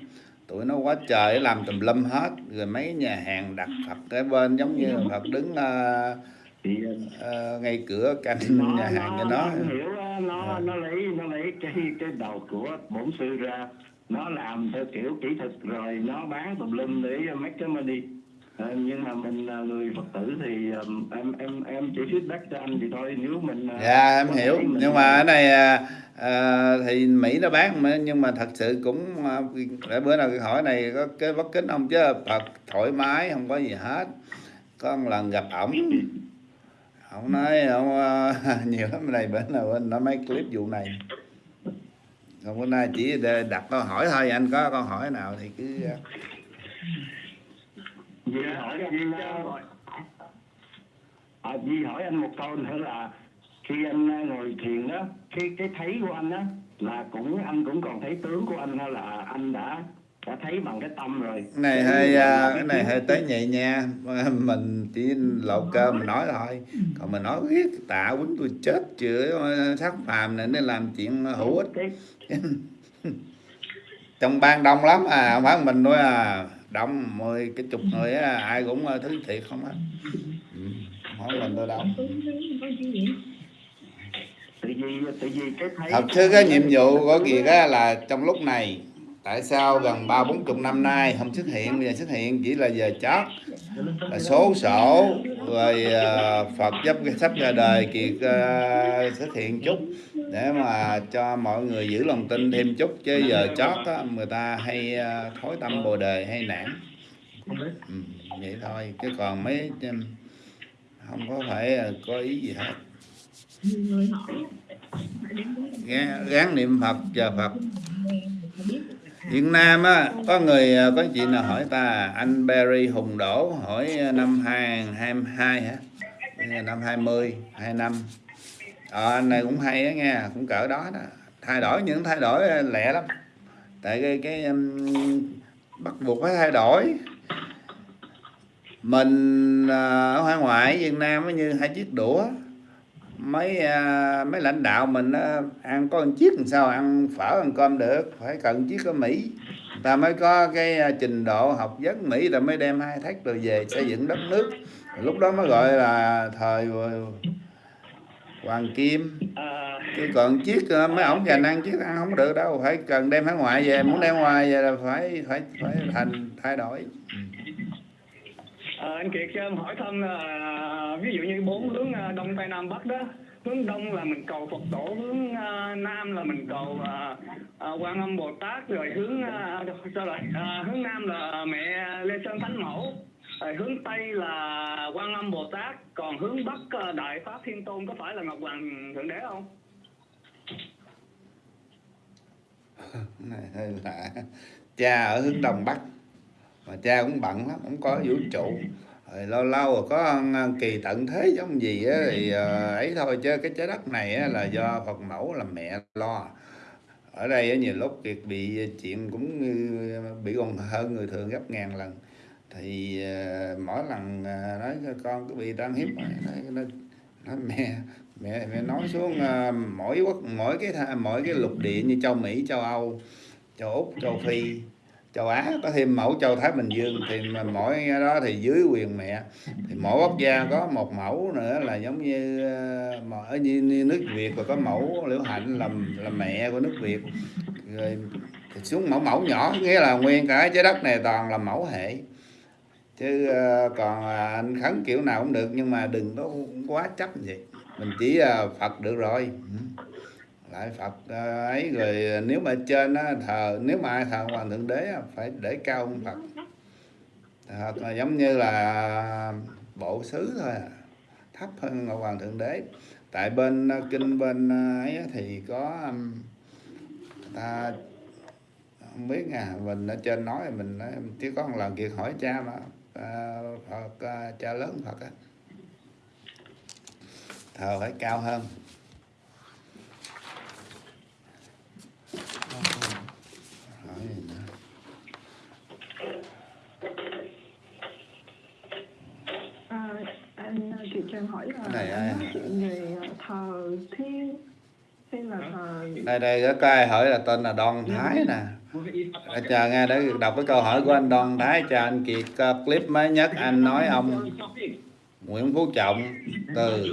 Tụi nó quá trời làm tùm lum hết. Rồi mấy nhà hàng đặt Phật cái bên giống như Phật đứng à, thì à, ngay cửa canh nó, nhà hàng cho nó. anh hiểu á, nó nó lấy nó lấy cái cái đầu của bổn sư ra. Nó làm theo kiểu kỹ thuật rồi nó bán tùm lum để make cái money. Ờ, nhưng mà mình là người phật tử thì ừm, em em em chỉ feedback cho anh thì thôi. Nếu mình à, dạ em có thể hiểu mình- nhưng mà ở này à, à, thì Mỹ nó bán mà nhưng mà thật sự cũng à, để bữa nào cái hỏi này có cái bất kính không? Chứ Phật thoải mái không có gì hết. Có một lần gặp ổng [LAUGHS] ông nói ông ờ, [LAUGHS] nhiều lắm này bữa nào anh nói mấy clip vụ này. Hôm bữa nay chỉ đặt câu hỏi thôi anh có câu hỏi nào thì cứ à, Vì hỏi anh à, Vì hỏi anh một câu nữa là khi anh ờ, ngồi thiền đó khi cái thấy của anh đó là cũng anh cũng còn thấy tướng của anh hay là anh đã đã thấy bằng cái tâm rồi. Này hơi à, cái này hơi tế nhị nha. [LAUGHS] Mình chỉ lộ cơ mình nói thôi. Còn mình nói riết tạ quýnh tôi chết chữa sắc phàm này nên làm chuyện hữu ích. [LAUGHS] trong ban đông lắm à không phải mình thôi à. Đông mười cái chục người á ai cũng ờ, thứ thiệt không á. Ừ. phải mình tôi đâu. Thật sự cái nhiệm vụ của Kiệt á là trong lúc này tại sao gần ba bốn chục năm nay không xuất hiện bây giờ xuất hiện chỉ là giờ chót là số sổ rồi ờ, Phật giúp sắp ra đời Kiệt ờ, xuất hiện chút để mà cho mọi người giữ lòng tin thêm chút. Chứ giờ chót á, người ta hay ờ, thối tâm bồ đề hay nản. Ừ, vậy thôi chứ còn mấy không có phải có ý gì hết. Gán, gán niệm Phật chờ Phật. Việt Nam á có người à, có chị nào hỏi ta anh Barry Hùng Đỗ hỏi à, năm 2022 hả? Năm 20 25 ờ, anh này cũng hay á nghe cũng cỡ đó đó. Thay đổi những thay đổi à, lẹ lắm. Tại cái cái um, bắt buộc phải thay đổi. Mình uh, ở hải ngoại Việt Nam như hai chiếc đũa mấy à, mấy lãnh đạo mình ăn có một chiếc làm sao, ăn phở, ăn cơm được, phải cần chiếc ở Mỹ. Ta mới có cái à, trình độ học vấn Mỹ, ta mới đem hai thách rồi về xây dựng đất nước. Lúc đó mới gọi là thời hoàng kim. Chứ còn chiếc à, mấy ổng dành ăn chiếc ăn không được đâu, phải cần đem hải ngoại về, muốn đem ngoài về là phải phải phải thành, thay đổi. Ừ. Ờ, anh Kiệt cho em hỏi thăm là à, ví dụ như bốn hướng à, đông tây nam bắc đó hướng đông là mình cầu Phật tổ hướng uh, nam là mình cầu uh, uh, Quan Âm Bồ Tát rồi hướng uh, sao lại uh, hướng nam là mẹ Lê Sơn Thánh Mẫu rồi hướng tây là Quan Âm Bồ Tát còn hướng bắc uh, Đại Pháp Thiên Tôn có phải là Ngọc Hoàng Thượng Đế không? [LAUGHS] này hơi lạ cha ở hướng đông bắc mà cha cũng bận lắm không có vũ trụ. Rồi lâu lâu rồi có ờ, kỳ tận thế giống gì á thì ờ, ấy thôi chứ cái trái đất này á, là do phật mẫu là mẹ lo. Ở đây á, nhiều lúc việc bị chuyện cũng ờ, bị còn hơn người thường gấp ngàn lần. Thì mỗi lần nói cho con cứ bị tan hiếp nói, nói, nói mẹ mẹ mẹ nói xuống mỗi quốc mỗi cái mỗi cái lục địa như châu Mỹ châu Âu châu Úc châu Phi châu Á có thêm mẫu châu Thái Bình Dương thì mỗi đó thì dưới quyền mẹ. Thì mỗi quốc gia có một mẫu nữa là giống như ờ, ở như, như nước Việt và có mẫu Liễu Hạnh là là mẹ của nước Việt. Rồi thì xuống mẫu mẫu nhỏ nghĩa là nguyên cả trái đất này toàn là mẫu hệ. Chứ ờ, còn anh khấn kiểu nào cũng được nhưng mà đừng có quá chấp vậy. Mình chỉ ờ, Phật được rồi tại Phật à, ấy rồi à, nếu mà trên á, thờ nếu mà ai thờ hoàng thượng đế á, phải để cao hơn Phật Thật là giống như là bộ xứ thôi à. thấp hơn ngọc hoàng thượng đế tại bên à, kinh bên ấy thì có ta không biết nha mình ở trên nói mình nói, chỉ có một lần kiệt hỏi cha mà à, Phật à, cha lớn Phật á thờ phải cao hơn gì nữa? À, anh Kiệt cho em hỏi là Cái này ai? chuyện về thờ thiên hay là thờ đây đây có cái ai hỏi là tên là Đoan Thái nè À, chờ nghe để đọc cái câu hỏi của anh Đoan Thái cho anh Kiệt uh, clip mới nhất anh nói ông Nguyễn Phú Trọng từ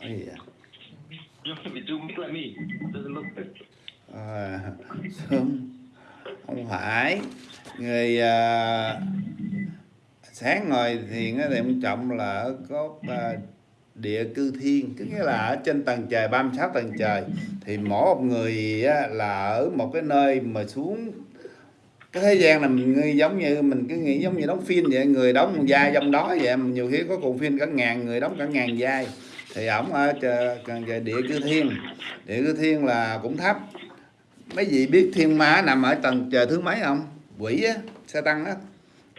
cái gì vậy? À, sớm. Không phải. Người à, sáng ngồi thiền thì ông trọng là ở cốt à, địa cư thiên. Tức nghĩa là ở trên tầng trời 36 tầng trời. Thì mỗi một người á, là ở một cái nơi mà xuống. Cái thế gian là mình nghĩ giống như mình cứ nghĩ giống như đóng phim vậy người đóng một vai trong đó vậy. Mà nhiều khi có cùng phim cả ngàn người đóng cả ngàn vai. Thì ổng ở trời, trời địa cư thiên. Địa cư thiên là cũng thấp mấy vị biết thiên ma nằm ở tầng trời thứ mấy không? Quỷ á xe tăng á.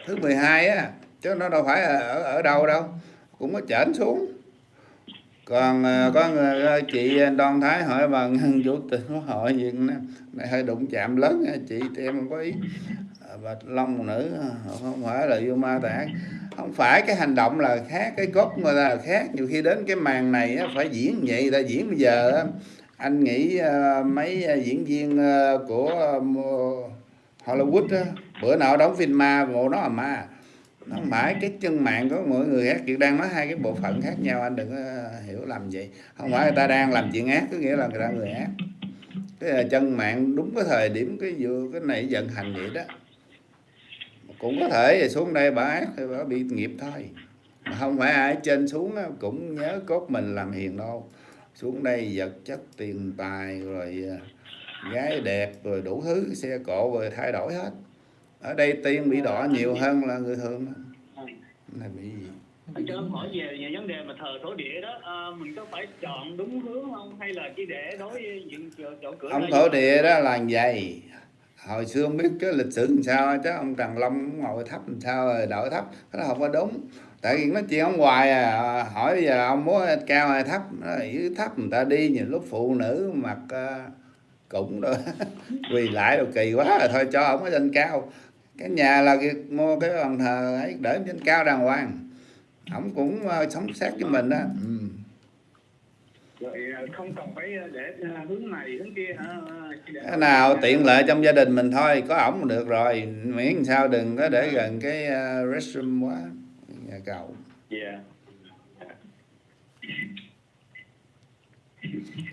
Thứ 12 á chứ nó đâu phải ở ở đâu đâu. Cũng có chởnh xuống. Còn ờ, có người ờ, chị Đoan Thái hỏi bà Ngân chủ tịch quốc hội gì này hơi đụng chạm lớn chị thì em không có ý. À, bà Long nữ không phải là vô ma tạng không phải cái hành động là khác cái cốt người ta là khác. Nhiều khi đến cái màn này á, phải diễn vậy ta diễn bây giờ á, anh nghĩ à, mấy à, diễn viên à, của à, Hollywood á, bữa nào đóng phim ma bộ nó là ma. Nó không phải cái chân mạng của mỗi người khác Kiệt đang nói hai cái bộ phận khác nhau anh đừng có hiểu lầm vậy. Không phải người ta đang làm chuyện ác có nghĩa là người ta người ác. Cái chân mạng đúng cái thời điểm cái vừa cái này vận hành vậy đó. Cũng có thể xuống đây bà ác thì bà bị nghiệp thôi. Mà không phải ai trên xuống cũng nhớ cốt mình làm hiền đâu xuống đây vật chất tiền tài rồi à, gái đẹp rồi đủ thứ xe cộ rồi thay đổi hết. Ở đây tiên bị đỏ nhiều hơn là người thường này bị gì? Anh cho em hỏi về, về vấn đề mà thờ thổ địa đó, à, mình có phải chọn đúng hướng không? Hay là chỉ để đối với những chỗ, chỗ cửa ông thổ địa đó là vậy. Hồi xưa không biết cái lịch sử làm sao chứ ông Trần Long ngồi thấp làm sao rồi đợi thấp cái đó không có đúng tại vì nói chuyện ông hoài à hỏi bây giờ ông muốn cao hay thấp? Nó ý thấp người ta đi nhiều lúc phụ nữ mặc uh, cũng rồi [LAUGHS] quỳ lại rồi kỳ quá rồi thôi cho ông cái danh cao. Cái nhà là mua cái bàn thờ ấy để trên cao đàng hoàng. Ổng cũng uh, sống sát với mình đó ừ. rồi à, không cần phải để à, hướng này hướng kia hả cái nào tiện lợi trong gia đình mình thôi có ổng được rồi. Miễn sao đừng có để gần cái restroom quá nhà cầu dạ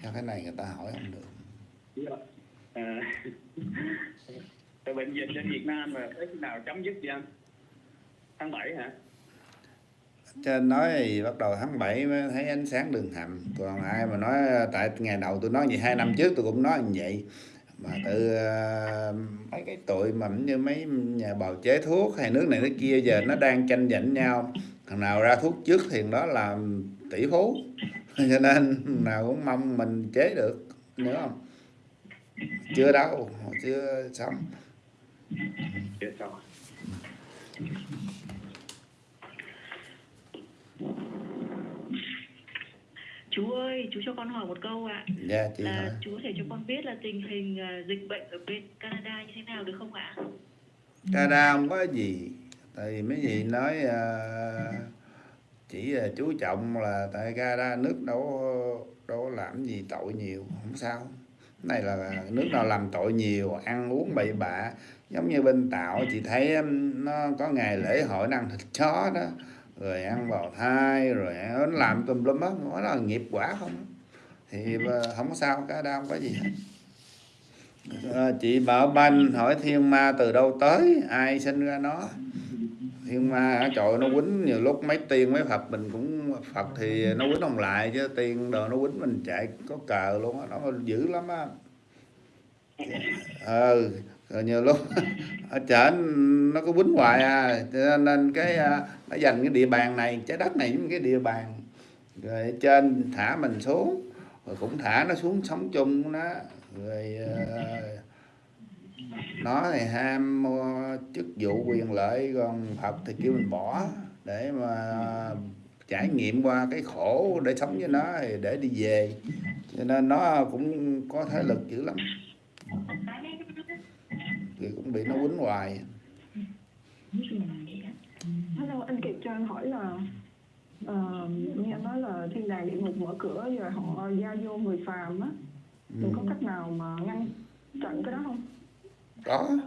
Sao cái này người ta hỏi không được Dạ. À, bệnh dịch trên Việt Nam là tới khi nào chấm dứt vậy anh? Tháng 7 hả? trên nói thì bắt đầu tháng 7 mới thấy ánh sáng đường hầm còn ai mà nói tại ngày đầu tôi nói vậy hai năm trước tôi cũng nói như vậy mà từ uh, à, mấy cái tụi mà như mấy nhà bào chế thuốc hay nước này nước kia giờ nó đang tranh giành nhau. Thằng nào ra thuốc trước thì đó làm tỷ phú. [LAUGHS] Cho nên nào cũng mong mình chế được nhớ không? Chưa đâu chưa xong. Chưa xong. Chú ơi, chú cho con hỏi một câu ạ. dạ chị là hỏi. chú có thể cho con biết là tình hình ờ, dịch bệnh ở bên Canada như thế nào được không ạ? Canada không có gì. Tại vì mấy gì nói ờ, chỉ là chú trọng là tại Canada nước đâu đâu làm gì tội nhiều không sao. Này là nước nào làm tội nhiều ăn uống bậy bạ. Giống như bên Tàu chị thấy nó có ngày lễ hội ăn thịt chó đó rồi ăn bào thai rồi nó làm tùm lum á nó là nghiệp quả không thì ờ, không có sao Canada không có gì hết. Ờ, chị Bảo Banh hỏi thiên ma từ đâu tới ai sinh ra nó? Thiên ma trời nó quýnh nhiều lúc mấy tiên mấy Phật mình cũng Phật thì nó quýnh ông lại chứ tiên đồ nó quýnh mình chạy có cờ luôn á nó dữ lắm á. Ờ rồi nhiều lúc [LAUGHS] ở trển nó có quýnh hoài à. Cho nên cái à, nó dành cái địa bàn này, trái đất này những cái địa bàn rồi trên thả mình xuống, rồi cũng thả nó xuống sống chung nó rồi ờ, nó thì ham chức vụ quyền lợi, còn Phật thì kêu mình bỏ để mà trải nghiệm qua cái khổ để sống với nó thì để đi về. Cho nên nó cũng có thế lực dữ lắm thì cũng bị nó quýnh hoài. Hello, anh Kiệt cho anh hỏi là ờ, nghe nói là thiên đàng địa ngục mở cửa rồi họ giao vô người phàm á. Mình có cách nào mà ngăn chặn cái đó không? có.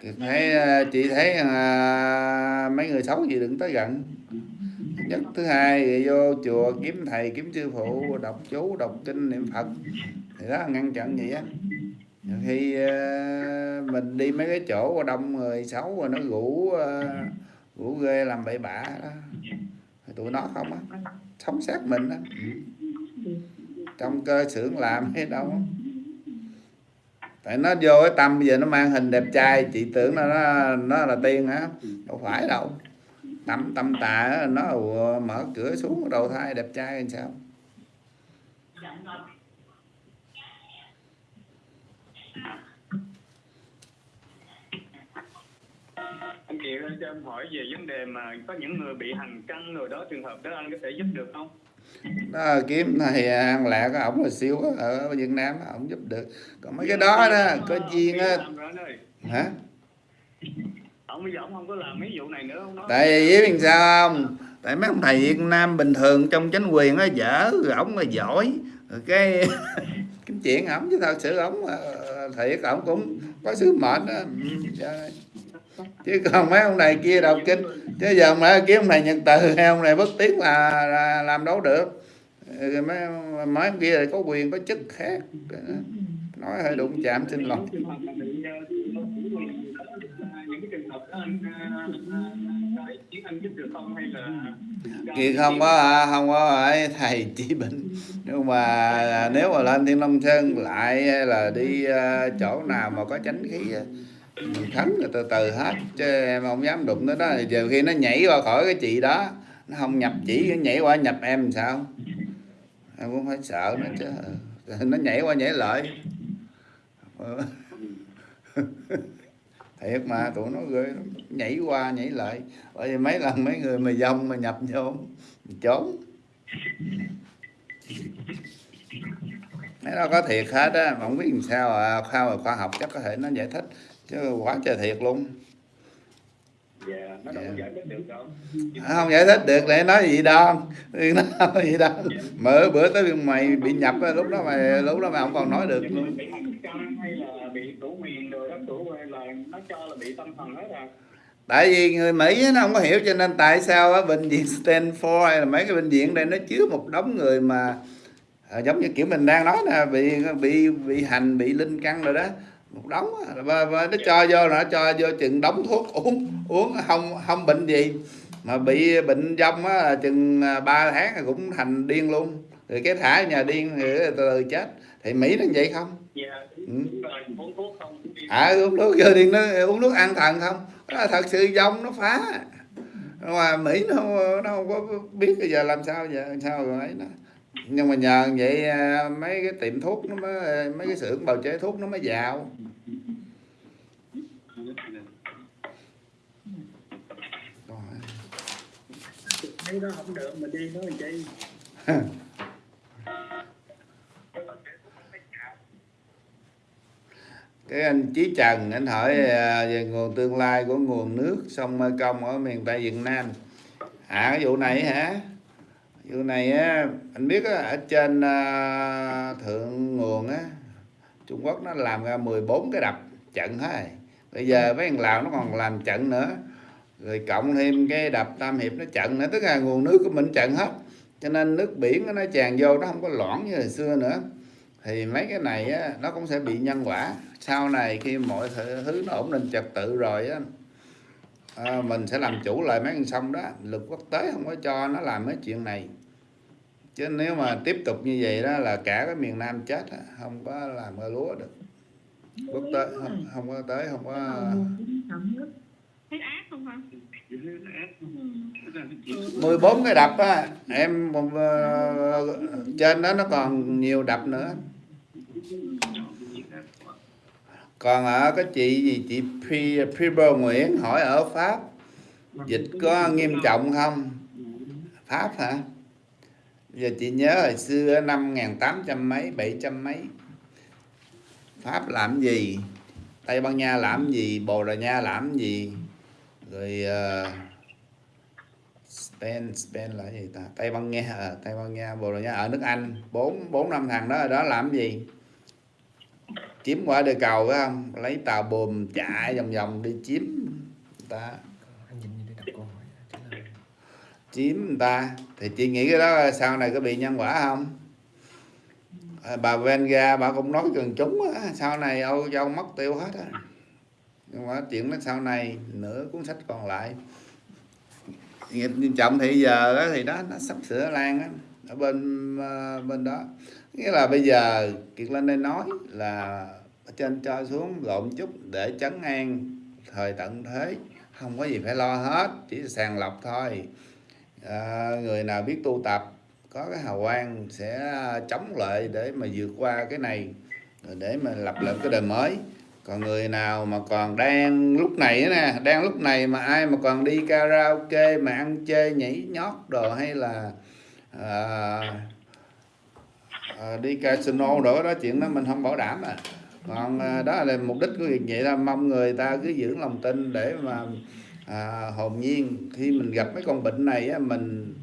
Thì thấy ờ, chị thấy à, mấy người xấu gì đừng tới gần. Nhất. Thứ hai thì vô chùa kiếm thầy kiếm sư phụ đọc chú đọc kinh niệm phật. Thì đó ngăn chặn vậy á khi ờ, mình đi mấy cái chỗ đông người xấu rồi nó rủ ờ, rủ ghê làm bậy bạ đó. Tụi nó không á sống sát mình á. Trong cơ xưởng làm hay đâu tại nó vô cái tâm bây giờ nó mang hình đẹp trai chị tưởng là nó nó là tiên hả? Đâu phải đâu. Tâm tâm tà nó mở cửa xuống đầu thai đẹp trai làm sao? Anh Kiệt ơi, cho em hỏi về vấn đề mà có những người bị hành căng rồi đó trường hợp đó anh có thể giúp được không? nó kiếm này ăn lẹ có ổng là siêu á, ở Việt Nam ổng giúp được. Còn mấy cái đó đó có duyên á. hả? Ông bây giờ ông không có làm mấy vụ này nữa không nói. tại vì biết sao không? Tại mấy ông thầy Việt Nam bình thường trong chánh quyền á dở rồi ổng là giỏi. Rồi cái [LAUGHS] cái chuyện ổng chứ thật sự ổng ờ, thiệt ổng cũng có sứ mệnh á. Trời chứ còn mấy ông này kia đọc kinh chứ giờ mà kiếm ông này nhận từ hay ông này bất tiến là, là làm đâu được. Ừ, mấy mấy ông kia thì có quyền có chức khác. Nói hơi đụng chạm xin lỗi. Kỳ không có không có phải thầy chỉ bệnh nhưng mà nếu mà lên Thiên Long Sơn lại hay là đi ờ, chỗ nào mà có chánh khí á, mình rồi từ từ hết chứ em không dám đụng tới đó. Giờ khi nó nhảy qua khỏi cái chị đó nó không nhập chỉ nó nhảy qua nhập em sao? Em cũng phải sợ nó chứ. Nó nhảy qua nhảy lại. Thiệt mà tụi nó ghê lắm. nhảy qua nhảy lại. Bởi vì mấy lần mấy người mà dông mà nhập vô trốn. Mấy nó có thiệt hết á mà không biết làm sao à khoa khoa học chắc có thể nó giải thích chứ quá trời thiệt luôn. Dạ nó đâu có giải thích được đâu. À, không giải thích được để nói gì đâu. [LAUGHS] Nó nói gì đâu. Mở bữa tới mày bị nhập lúc đó mày lúc đó mày không còn nói được. Luôn bị căng hay là bị tủ miền rồi đó tủ là nó cho là bị tâm thần hết à? Tại vì người Mỹ nó không có hiểu cho nên tại sao á, bệnh viện Stanford hay là mấy cái bệnh viện đây nó chứa một đống người mà à, giống như kiểu mình đang nói nè bị bị bị hành bị linh căn rồi đó một đống và, và nó cho vô là nó cho vô chừng đống thuốc uống uống không không bệnh gì. Mà bị bệnh dông á chừng 3 tháng là cũng thành điên luôn. Rồi cái thả nhà điên thì từ từ chết. Thì Mỹ nó vậy không? Dạ Ừ. đúng rồi uống thuốc không? À uống nước giờ điên nó uống nước an thần không? Là thật sự dông nó phá. Mà mỹ nó nó không có biết bây giờ làm sao giờ sao rồi ấy nó nhưng mà nhờ vậy à, mấy cái tiệm thuốc nó mới mấy cái xưởng bào chế thuốc nó mới giàu. Thấy đó không được mà đi nói làm chi? [LAUGHS] Cái anh Chí Trần anh hỏi à, về nguồn tương lai của nguồn nước sông Mê Công ở miền Tây Việt Nam. À cái vụ này hả vụ này á anh biết á, ở trên à, thượng nguồn á Trung Quốc nó làm ra 14 cái đập trận hết rồi. bây giờ mấy thằng Lào nó còn làm trận nữa. Rồi cộng thêm cái đập Tam Hiệp nó trận nữa tức là nguồn nước của mình trận hết. Cho nên nước biển nó tràn vô nó không có loãng như hồi xưa nữa. Thì mấy cái này á, nó cũng sẽ bị nhân quả. Sau này khi mọi thứ, thứ nó ổn định trật tự rồi á à, mình sẽ làm chủ lại mấy con sông đó. Luật quốc tế không có cho nó làm mấy chuyện này. Chứ nếu mà tiếp tục như vậy đó là cả cái miền Nam chết không có làm ra lúa được. Quốc tế không, không có tới không có mười bốn cái đập á em ờ, trên đó nó còn nhiều đập nữa còn ở cái chị gì? Chị Pri Priber Nguyễn hỏi ở Pháp. Dịch có nghiêm trọng không? Pháp hả? Giờ chị nhớ hồi xưa năm 1800 mấy 700 mấy. Pháp làm gì? Tây Ban Nha làm gì? Bồ Đào Nha làm gì? Rồi uh, Spain Spain là gì ta? Tây Ban Nha ờ, Tây Ban Nha Bồ Đào Nha ở nước Anh. Bốn bốn năm thằng đó ở đó làm gì? Chiếm qua địa cầu phải không? Lấy tàu buồm chạy vòng vòng đi chiếm ta. Chiếm người ta. Thì chị nghĩ cái đó sau này có bị nhân quả không? À, bà Venga bà cũng nói gần chúng á, sau này Âu Châu mất tiêu hết á. Nhưng mà chuyện nó sau này nửa cuốn sách còn lại. Nghiệp nghiêm trọng thì giờ á, thì đó nó sắp sửa lan á. Ở bên ờ, bên đó nghĩa là bây giờ kiệt lên đây nói là trên cho xuống lộn chút để chấn an thời tận thế. Không có gì phải lo hết chỉ sàng lọc thôi. À, người nào biết tu tập có cái hào quang sẽ chống lại để mà vượt qua cái này để mà lập lại cái đời mới. Còn người nào mà còn đang lúc này nè đang lúc này mà ai mà còn đi karaoke mà ăn chơi nhảy nhót đồ hay là à, à, đi casino đồ đó chuyện đó mình không bảo đảm à. Còn à, đó là mục đích của việc vậy là mong người ta cứ giữ lòng tin để mà à, hồn nhiên. Khi mình gặp mấy con bệnh này á, mình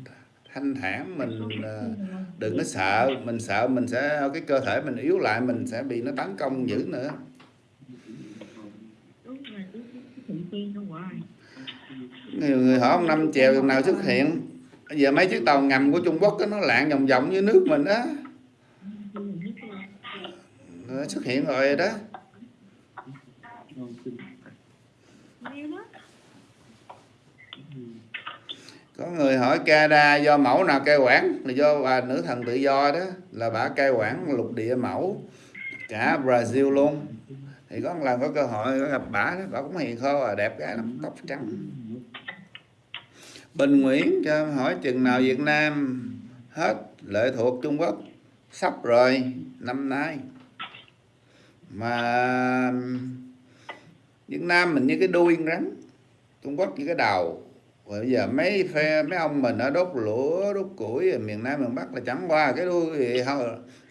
thanh thản mình à, đừng có sợ. Mình sợ mình sẽ cái cơ thể mình yếu lại mình sẽ bị nó tấn công dữ nữa. Nhiều người hỏi ông năm chèo nào xuất hiện? Bây giờ mấy chiếc tàu ngầm của Trung Quốc đó, nó lạng vòng vòng dưới nước mình á. Nó xuất hiện rồi đó. Có người hỏi Canada do mẫu nào cai quản? Là do bà nữ thần tự do đó. Là bà cai quản lục địa mẫu cả Brazil luôn. Thì có lần có cơ hội có gặp bà đó bà cũng hiền khô à đẹp gái lắm tóc trắng. Bình Nguyễn cho hỏi chừng nào Việt Nam hết lệ thuộc Trung Quốc? Sắp rồi năm nay mà Việt Nam mình như cái đuôi rắn Trung Quốc như cái đầu bây giờ mấy phe mấy ông mình ở đốt lửa đốt củi ở miền Nam miền Bắc là chẳng qua cái đuôi thì thôi.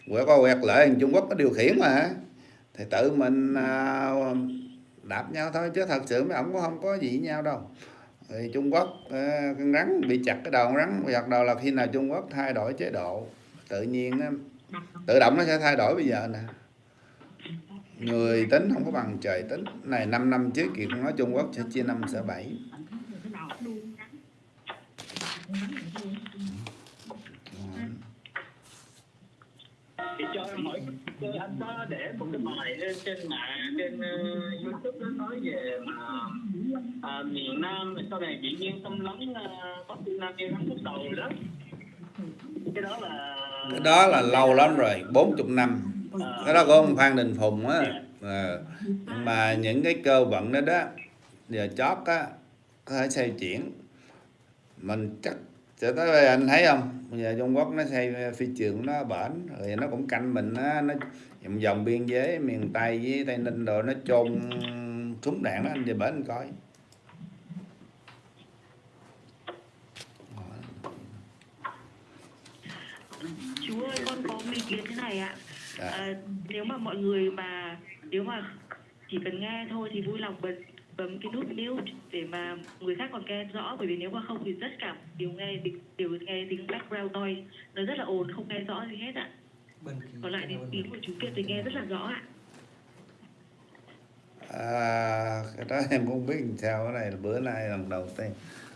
Quẹt qua quẹt lại Trung Quốc có điều khiển mà. Thì tự mình à, đạp nhau thôi chứ thật sự mấy ông cũng không có gì với nhau đâu. Thì Trung Quốc à, con rắn bị chặt cái đầu con rắn bị chặt đầu là khi nào Trung Quốc thay đổi chế độ tự nhiên tự động nó sẽ thay đổi bây giờ nè người tính không có bằng trời tính. Này 5 năm trước kiệt nói Trung Quốc sẽ chia năm sẽ bảy. Thì cho em hỏi anh có để một cái bài lên trên mạng trên uh, youtube nó nói về mà à, miền nam sau này tự nhiên tâm uh, bắc nam như hắn lúc đầu đó cái đó là cái đó là lâu lắm rồi 40 năm cái đó của ông Phan Đình Phùng á. À, mà những cái cơ vận đó đó giờ chót á có thể xây chuyển. Mình chắc sẽ tới đây anh thấy không? Bây giờ Trung Quốc nó xây phi trường nó bển rồi nó cũng canh mình á nó vòng vòng biên giới miền Tây với Tây Ninh rồi nó chôn súng đạn đó anh về bển anh coi. Chú ơi con có một ý kiến thế này ạ à, nếu mà mọi người mà nếu mà chỉ cần nghe thôi thì vui lòng bật bấm cái nút mute để mà người khác còn nghe rõ. Bởi vì nếu mà không thì tất cả đều nghe tiếng- đều nghe tiếng background noise. Nó rất là ồn không nghe rõ gì hết ạ. Còn lại thì tiếng của chú Kiệt thì nghe rất là rõ ạ. À, cái đó [LAUGHS] em cũng biết làm sao. Cái này là bữa nay lần đầu tiên.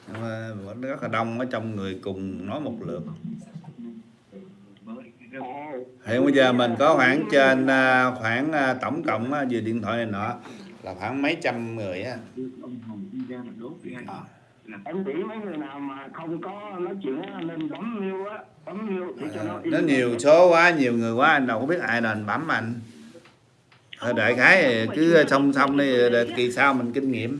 Nhưng mà vẫn rất là đông ở trong người cùng nói một lượt hiện bây giờ mình có khoảng trên à, khoảng à, tổng cộng á, về điện thoại này nọ là khoảng mấy trăm người á. Em nghĩ mấy người nào mà không có nói chuyện nên bấm mưu á bấm mưu để cho nó nó nhiều số quá nhiều người quá anh đâu có biết ai đền bấm anh. Thôi đại khái cứ song song đi kỳ sau mình kinh nghiệm.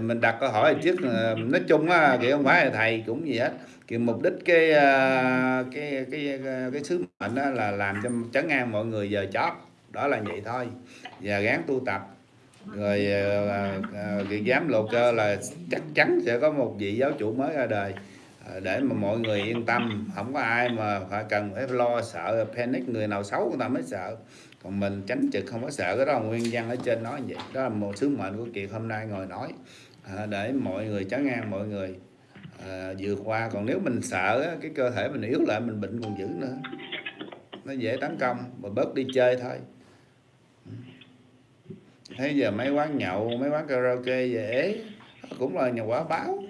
Mình đặt câu hỏi trước ờ, nói chung á thì không phải là thầy cũng gì hết cái mục đích cái à, cái cái cái, cái sứ mệnh đó là làm cho chấn an mọi người giờ chót. Đó là vậy thôi. Và gắng tu tập. Rồi à, cái giám lục cơ là chắc chắn sẽ có một vị giáo chủ mới ra đời. Để mà mọi người yên tâm. Không có ai mà phải cần phải lo sợ panic người nào xấu người ta mới sợ. Còn mình tránh trực không có sợ. Cái đó là nguyên văn ở trên nói vậy. Đó là một sứ mệnh của kiệt hôm nay ngồi nói. Để mọi người trấn an mọi người à, vượt qua còn nếu mình sợ cái cơ thể mình yếu lại mình bệnh còn dữ nữa. Nó dễ tấn công mà bớt đi chơi thôi. Thấy giờ mấy quán nhậu mấy quán karaoke dễ cũng là nhà quả báo.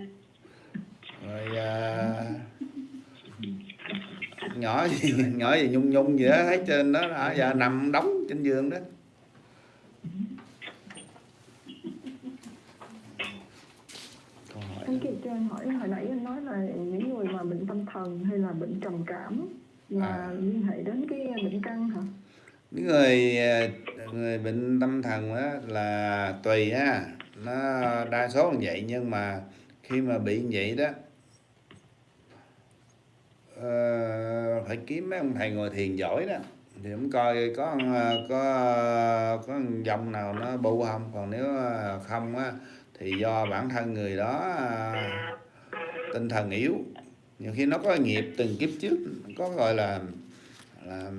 Rồi à, nhỏ gì [LAUGHS] nhỏ gì nhung nhung gì đó thấy trên đó là giờ nằm đóng trên giường đó Câu hỏi anh Kiệt cho em hỏi hồi nãy anh nói là những người mà bệnh tâm thần hay là bệnh trầm cảm là À. liên hệ đến cái bệnh căn hả? Những người à, người bệnh tâm thần á là tùy ha nó đa số là vậy nhưng mà khi mà bị như vậy đó ờ, phải kiếm mấy ông thầy ngồi thiền giỏi đó. Thì cũng coi có có có dòng nào nó bu không. Còn nếu không á thì do bản thân người đó à, tinh thần yếu. Nhiều khi nó có nghiệp từng kiếp trước có gọi là là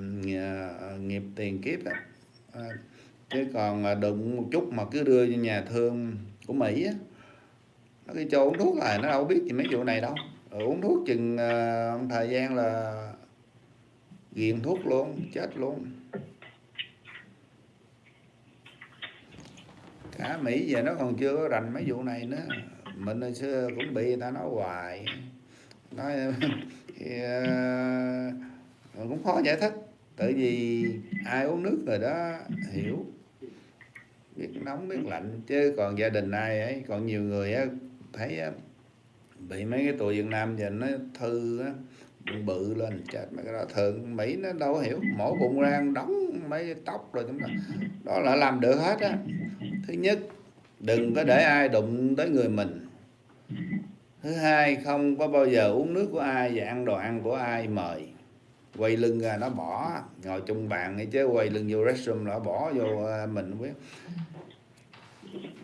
à, nghiệp tiền kiếp á. À, chứ còn à, đụng một chút mà cứ đưa cho nhà thương của Mỹ á nó đi cho uống thuốc là nó đâu biết gì mấy vụ này đâu. Rồi uống thuốc chừng thời gian là ghiền thuốc luôn chết luôn. Cả Mỹ giờ nó còn chưa có rành mấy vụ này nữa. Mình hồi xưa cũng bị người ta nói hoài. Nói [LAUGHS] thì, uh, cũng khó giải thích. Tại vì ai uống nước rồi đó hiểu. Biết nóng biết lạnh. Chứ còn gia đình ai ấy còn nhiều người á thấy á, bị mấy cái tụi Việt Nam giờ nó thư á bự lên chết mấy cái đó. Thường Mỹ nó đâu có hiểu. Mổ bụng ra đóng mấy tóc rồi chúng ta đó là làm được hết á. Thứ nhất đừng có để ai đụng tới người mình. Thứ hai không có bao giờ uống nước của ai và ăn đồ ăn của ai mời. Quay lưng ra nó bỏ. Ngồi chung bàn hay chứ quay lưng vô restroom nó bỏ vô ờ, mình không biết.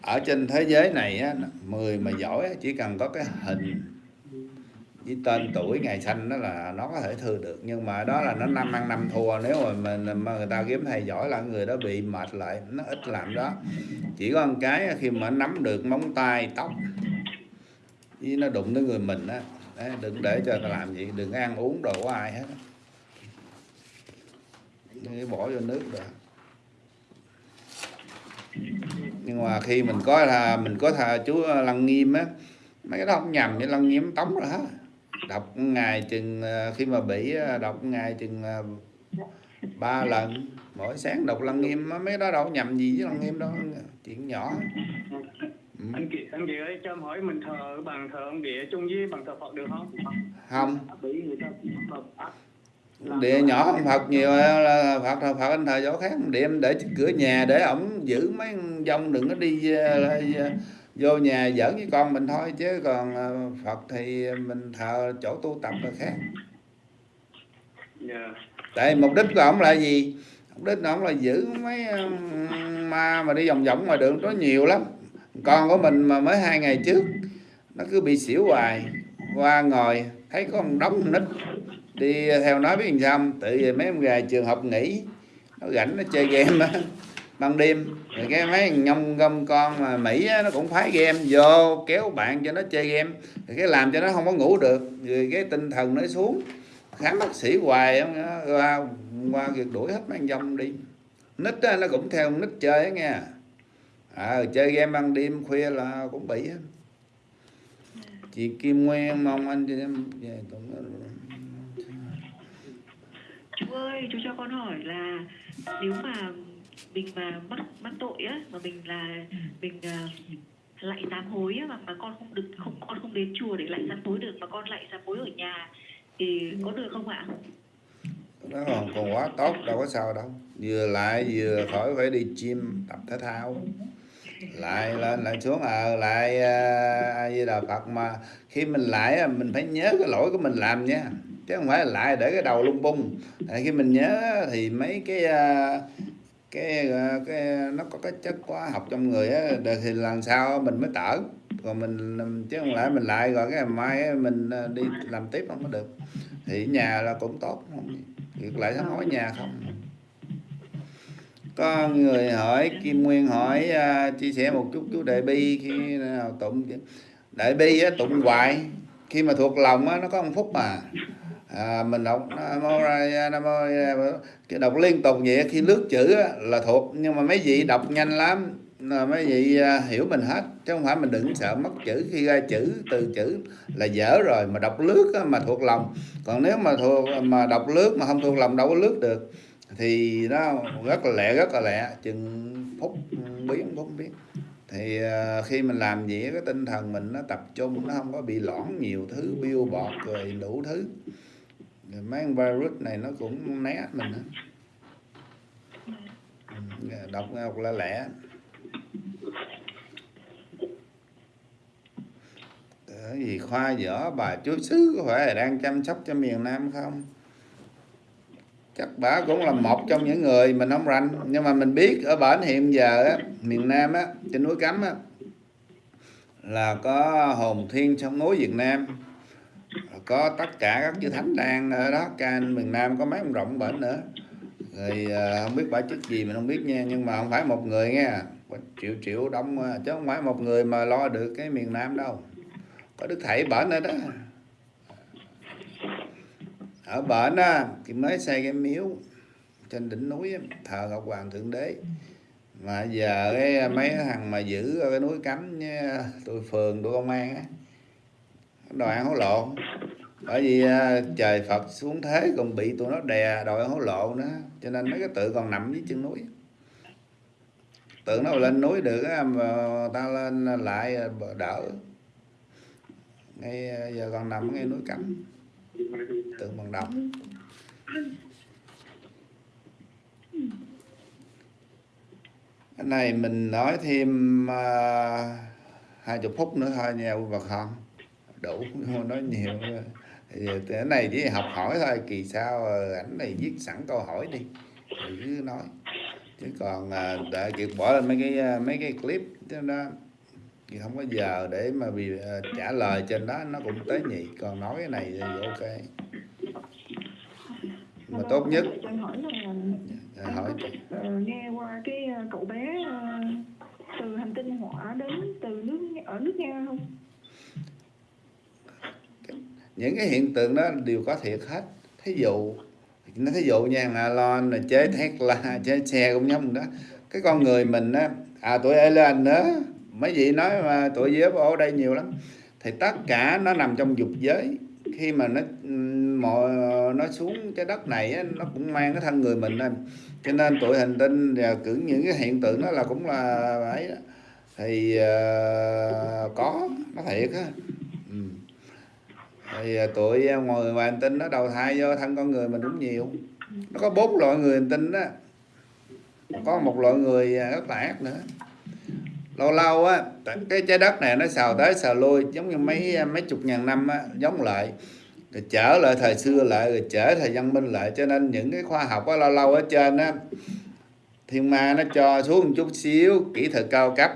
Ở trên thế giới này á, người mà giỏi chỉ cần có cái hình với tên tuổi ngày sinh đó là nó có thể thừa được, nhưng mà đó là nó năm ăn năm thua. Nếu mà mình, mà người ta kiếm thầy giỏi là người đó bị mệt lại, nó ít làm đó. Chỉ có một cái khi mà nắm được móng tay, tóc, với nó đụng tới người mình á đừng để cho ta làm gì, đừng ăn uống đồ của ai hết. Cái bỏ vô nước được nhưng mà khi mình có là mình có thà chú lăng nghiêm á, mấy cái đó không nhầm với lăng nghiêm tống rồi hết đọc ngày chừng ờ, khi mà bị ờ, đọc ngày chừng ờ, ba lần. Mỗi sáng đọc lăng nghiêm mấy đó đâu nhầm gì với lăng nghiêm đâu chuyện nhỏ. Ừ. anh chị anh chị ơi cho em hỏi mình thờ bàn thờ ông địa chung với bàn thờ Phật được không? không. Địa nhỏ hơn Phật nhiều là Phật là Phật anh thờ chỗ khác. Địa em để trước cửa nhà để ổng giữ mấy dông đừng có đi ờ, vô nhà giỡn với con mình thôi chứ còn ờ, Phật thì mình thờ chỗ tu tập là khác. Dạ. tại mục đích của ổng là gì? Mục đích của ổng là giữ mấy ờ, ma mà đi vòng vòng ngoài đường có nhiều lắm. Con của mình mà mới hai ngày trước nó cứ bị xỉu hoài. Qua ngồi thấy có con nít đi theo nó biết làm sao tự về mấy em gà trường học nghỉ. Nó rảnh nó chơi game á ban đêm. Thì cái mấy nhông gom con mà mỹ á, nó cũng phái game vô kéo bạn cho nó chơi game. Thì cái làm cho nó không có ngủ được rồi cái tinh thần nó xuống. Khám bác sĩ hoài qua qua việc đuổi hết mấy dông đi. Nít á, nó cũng theo nít chơi nghe. À, chơi game ban đêm khuya là cũng bị á chị Kim Nguyên mong anh chị em về cũng chú ơi chú cho con hỏi là nếu mà mình mà mắc mắc tội á mà mình là mình à, lại sám hối á mà, mà con không được không con không đến chùa để lại sám hối được mà con lại sám hối ở nhà thì có được không ạ? nó còn còn quá tốt đâu có sao đâu. Vừa lại vừa khỏi phải đi gym tập thể thao. Lại lên lại xuống ờ lại à, a di đà phật mà khi mình lại mình phải nhớ cái lỗi của mình làm nha. Chứ không phải là lại để cái đầu lung bung tại khi mình nhớ thì mấy cái à, cái ờ, cái nó có cái chất hóa học trong người á thì lần sau mình mới tở. Còn mình chứ không lẽ mình lại rồi cái ngày mai mình ờ, đi làm tiếp không có được. Thì nhà là cũng tốt không việc lại sống hối nhà không. Có người hỏi Kim Nguyên hỏi uh, chia sẻ một chút chú Đại Bi khi nào tụng Đại Bi á, tụng hoài. Khi mà thuộc lòng á, nó có một phút mà à, mình đọc Nam mô Ra Nam mô cái đọc liên tục vậy khi lướt chữ là thuộc nhưng mà mấy vị đọc nhanh lắm. Là mấy vị à, hiểu mình hết chứ không phải mình đừng sợ mất chữ. Khi ra chữ từ chữ là dở rồi mà đọc lướt mà thuộc lòng. Còn nếu mà thuộc mà đọc lướt mà không thuộc lòng đâu có lướt được. Thì nó rất là lẹ rất là lẹ. Chừng phút biến phút biến. Thì à, khi mình làm gì cái tinh thần mình nó tập trung nó không có bị loãng nhiều thứ biêu bọt rồi đủ thứ rồi mấy con virus này nó cũng né mình á. Ừ, đọc đọc lẹ lẹ cái gì khoa dở bà chúa xứ có phải là đang chăm sóc cho miền Nam không? Chắc bà cũng là một trong những người mình không rành nhưng mà mình biết ở bển hiện giờ á, miền Nam á trên núi Cấm á là có hồn thiên sông núi Việt Nam có tất cả các chư thánh đang ở đó. Can miền Nam có mấy ông rộng bển nữa. Rồi à, không biết bả chức gì mình không biết nha. Nhưng mà không phải một người nha triệu triệu đông chứ không phải một người mà lo được cái miền Nam đâu. Có đức thầy bển ở đó. Ở bển á thì mới xây cái miếu trên đỉnh núi thờ ngọc hoàng thượng đế. Mà giờ cái à, mấy thằng mà giữ ở cái núi cấm nha, tụi phường tụi công an á đòi ăn hối lộ. Bởi vì à, trời Phật xuống thế còn bị tụi nó đè đòi ăn hối lộ nữa. Cho nên mấy cái tự còn nằm dưới chân núi. Tự nó lên núi được mà ta lên lại à, đỡ. Ngay à, giờ còn nằm ngay núi cấm. Tượng bằng đồng cái này mình nói thêm hai chục phút nữa thôi nha quý bà con đủ không nói nhiều. Cái này chỉ học hỏi thôi kỳ sau ờ, ảnh này viết sẵn câu hỏi đi thì cứ nói. Chứ còn à, để kiệt bỏ lên mấy cái à, mấy cái clip cho nó thì không có giờ để mà à, trả lời trên đó nó cũng tế nhị còn nói cái này thì ok. Mà tốt nhất. Anh hỏi là hỏi ờ, nghe qua cái ờ, cậu bé ờ, từ hành tinh hỏa đến từ nước ở nước nga không những cái hiện tượng đó đều có thiệt hết. Thí dụ nó thí dụ nha Alon là chế la chế xe cũng giống đó. Cái con người mình á à tụi lên nữa mấy vị nói mà tuổi giới ở đây nhiều lắm. Thì tất cả nó nằm trong dục giới. Khi mà nó mọi nó xuống trái đất này á, nó cũng mang cái thân người mình lên. Cho nên tuổi hành tinh và cử những cái hiện tượng đó là cũng là ấy đó. thì uh, có nó thiệt á thì à, tụi à, ngoài hành tinh nó đầu thai vô thân con người mình cũng nhiều. Nó có bốn loại người hành tinh đó. Có một loại người ờ, rất là ác nữa. Lâu lâu á cái trái đất này nó xào tới xào lui giống như mấy ờ, mấy chục ngàn năm á giống lại. Rồi trở lại thời xưa lại rồi trở thời văn minh lại. Cho nên những cái khoa học á lâu lâu ở trên á thiên ma nó cho xuống một chút xíu kỹ thuật cao cấp.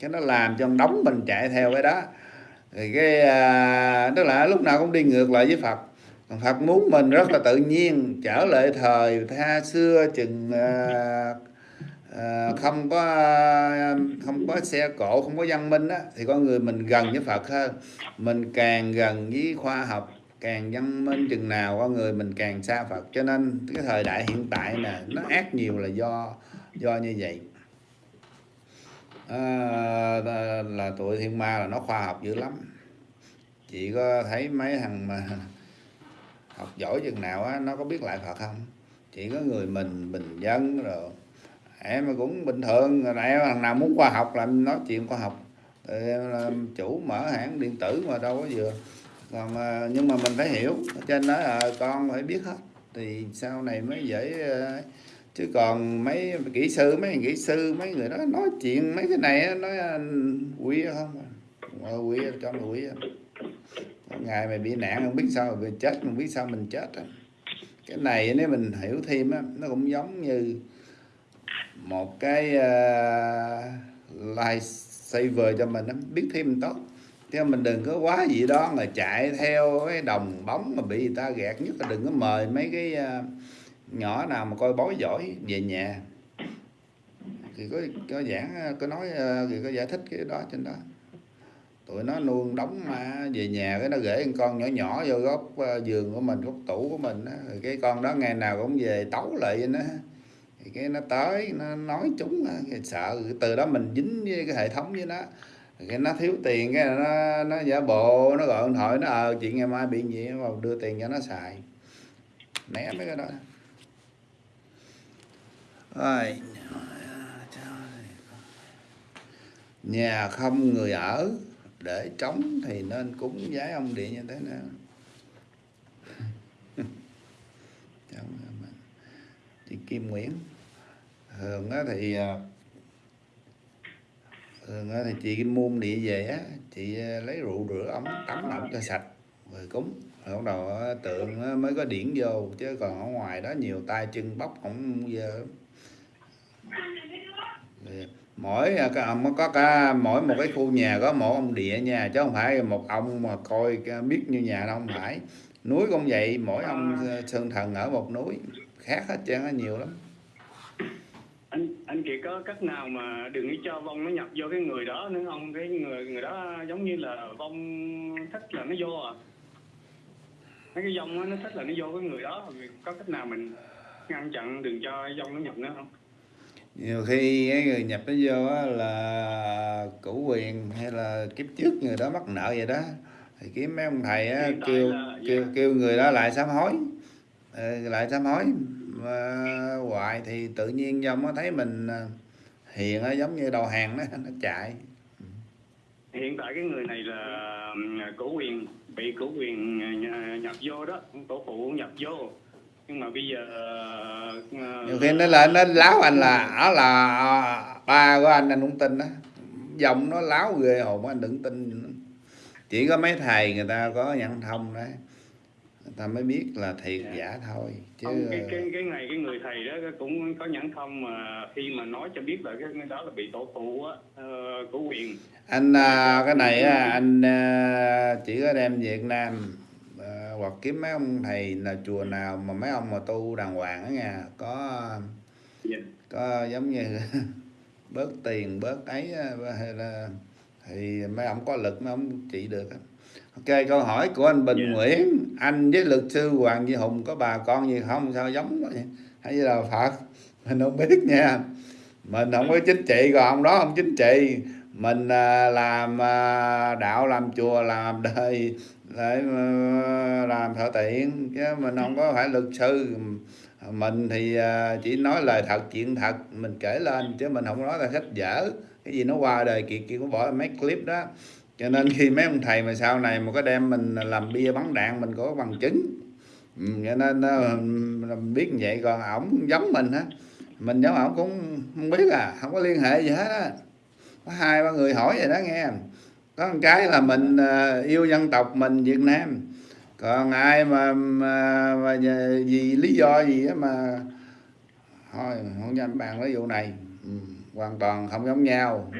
Cái nó làm cho đóng mình chạy theo cái đó thì cái à, tức là lúc nào cũng đi ngược lại với Phật. Còn Phật muốn mình rất là tự nhiên trở lại thời tha xưa chừng à, à, không có không có xe cộ không có văn minh á thì con người mình gần với Phật hơn. Mình càng gần với khoa học càng văn minh chừng nào con người mình càng xa Phật. Cho nên cái thời đại hiện tại nè nó ác nhiều là do do như vậy à, là tụi thiên ma là nó khoa học dữ lắm. Chị có thấy mấy thằng mà [LAUGHS] học giỏi chừng nào á nó có biết lại Phật không? Chỉ có người mình bình dân rồi. Em mà cũng bình thường. Rồi em thằng nào muốn khoa học làm nói chuyện khoa học. Ờ, em làm chủ mở hãng điện tử mà đâu có vừa. Còn ờ, nhưng mà mình phải hiểu. Trên đó là con phải biết hết. Thì sau này mới dễ chứ còn mấy kỹ sư mấy kỹ sư mấy người đó nói chuyện mấy cái này nói à, quỷ không à. ờ, quỷ cho mày quỷ ngày mày bị nạn không biết sao mày chết không biết sao mình chết cái này nếu mình hiểu thêm á nó cũng giống như một cái à, uh, life saver cho mình đó. biết thêm tốt. Chứ mình đừng có quá gì đó mà chạy theo cái đồng bóng mà bị người ta gạt nhất là đừng có mời mấy cái uh, nhỏ nào mà coi bói giỏi về nhà. Thì có có giảng, có nói ờ, thì có giải thích cái đó trên đó. Tụi nó nuông đóng mà về nhà, cái nó gửi con nhỏ nhỏ vô góc ờ, giường của mình, góc tủ của mình rồi cái con đó ngày nào cũng về tấu lại nó thì cái nó tới, nó nói chúng ờ, thì sợ từ đó mình dính với cái hệ thống với nó. Cái nó thiếu tiền, cái nó nó giả bộ, nó gọi điện thoại, nó ờ chuyện ngày mai bị gì vào đưa tiền cho nó xài. Né mấy cái đó. Thôi. nhà không người ở, để trống thì nên cúng giái ông địa như thế nào? [LAUGHS] Chị Kim Nguyễn. Thường á thì à, thường á thì chị Kim địa về á, chị à, lấy rượu rửa ấm, tắm ẩm cho sạch rồi cúng. Rồi bắt đầu tượng mới có điển vô, chứ còn ở ngoài đó nhiều tay chân bóc không giờ mỗi có cả mỗi một cái khu nhà có một ông địa nha chứ không phải một ông mà coi biết như nhà đâu không phải. Núi cũng vậy mỗi ông sơn thần ở một núi khác hết trơn á nhiều lắm. Anh anh kiệt có cách nào mà đừng cho vong nó nhập vô cái người đó nữa không? Cái người người đó giống như là vong thích là nó vô à? Mấy cái vong nó thích là nó vô cái người đó. Có cách nào mình ngăn chặn đừng cho vong nó nhập nữa không nhiều khi cái người nhập nó vô á là cửu quyền hay là kiếp trước người đó mắc nợ vậy đó. Thì kiếm mấy ông thầy á kêu kêu kêu người đó lại sám hối. Ừ, lại sám hối. Mà hoài thì tự nhiên dòng nó thấy mình hiền á giống như đầu hàng đó [LAUGHS] nó chạy. Hiện tại cái người này là cửu quyền bị cửu quyền nhập vô đó tổ phụ nhập vô nhưng mà bây giờ nhiều khi nó lên nó láo anh là ở là ba của anh anh không tin đó dòng nó láo ghê hồn anh đừng tin. Chỉ có mấy thầy người ta có nhận thông đấy. Người ta mới biết là thiệt Dạ. giả thôi chứ Không, cái cái cái này cái người thầy đó cũng có nhẫn không mà khi mà nói cho biết là cái đó là bị tổ phụ á ờ, của quyền. Anh à, cái này á, anh à, chỉ có đem Việt Nam à, hoặc kiếm mấy ông thầy là chùa nào mà mấy ông mà tu đàng hoàng á nha có Dạ. có giống như [LAUGHS] bớt tiền bớt ấy hay là thì mấy ông có lực mấy ông trị được ok câu hỏi của anh Bình Dạ. Nguyễn. Anh với luật sư Hoàng Duy Hùng có bà con gì không? Sao giống vậy? Hay là Phật. Mình không biết nha. Mình không có chính trị còn ông đó không chính trị mình à, làm à, đạo, làm chùa, làm đời để ờ, làm thợ tiện, chứ mình không có phải luật sư. Mình thì à, chỉ nói lời thật, chuyện thật, mình kể lên, chứ mình không nói là sách dở cái gì nó qua đời kiệt kia cũng bỏ mấy clip đó. Cho nên khi mấy ông thầy mà sau này mà có đem mình làm bia bắn đạn, mình có bằng chứng. Ừ, cho nên ờ, mình biết như vậy, còn ổng giống mình á. Mình giống ổng cũng không biết à không có liên hệ gì hết á có hai ba người hỏi vậy đó nghe. Có một cái là mình à, yêu dân tộc mình Việt Nam. Còn ai mà, mà, mà vì lý do gì á mà thôi không dám bàn cái vụ này. Ừ, hoàn toàn không giống nhau.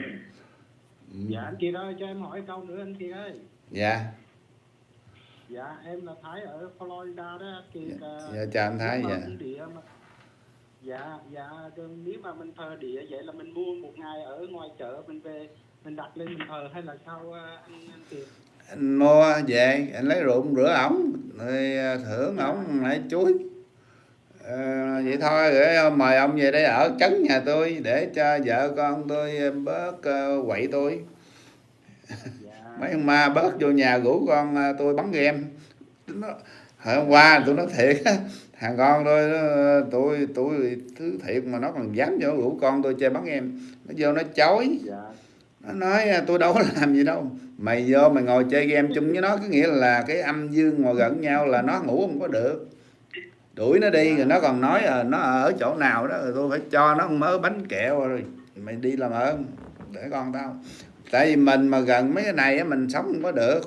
Ừ, dạ anh Kiệt ơi cho em hỏi câu nữa anh Kiệt ơi. Dạ. Dạ em là Thái ở Florida đó anh Kiệt ờ, dạ chào anh Thái dạ. địa mà dạ dạ nếu mà mình thờ địa vậy là mình mua một ngày ở ngoài chợ mình về mình đặt lên mình thờ hay là sao ờ, anh anh Kiệt anh mua về anh lấy ruộng rửa ổng rồi à, thưởng ổng lại chuối. Ờ, vậy thôi để mời ông về đây ở trấn nhà tôi để cho vợ con tôi bớt quậy tôi. Dạ. [LAUGHS] Mấy ông ma bớt vô nhà rủ con tôi bắn game. Nó, hôm qua tôi nói thiệt thằng con tôi nó, tôi tôi thứ thiệt mà nó còn dám vô rủ con tôi chơi bắn game nó vô nó chối dạ. Nó nói tôi đâu có [LAUGHS] làm gì đâu. Mày vô mày ngồi chơi game chung với nó. Có nghĩa là cái âm dương ngồi gần nhau là nó ngủ không có được. Đuổi nó đi rồi nó còn nói ờ, nó ở chỗ nào đó rồi tôi phải cho nó mớ bánh kẹo rồi mày đi làm ơn để con tao. Tại vì mình mà gần mấy cái này á, mình sống không có được.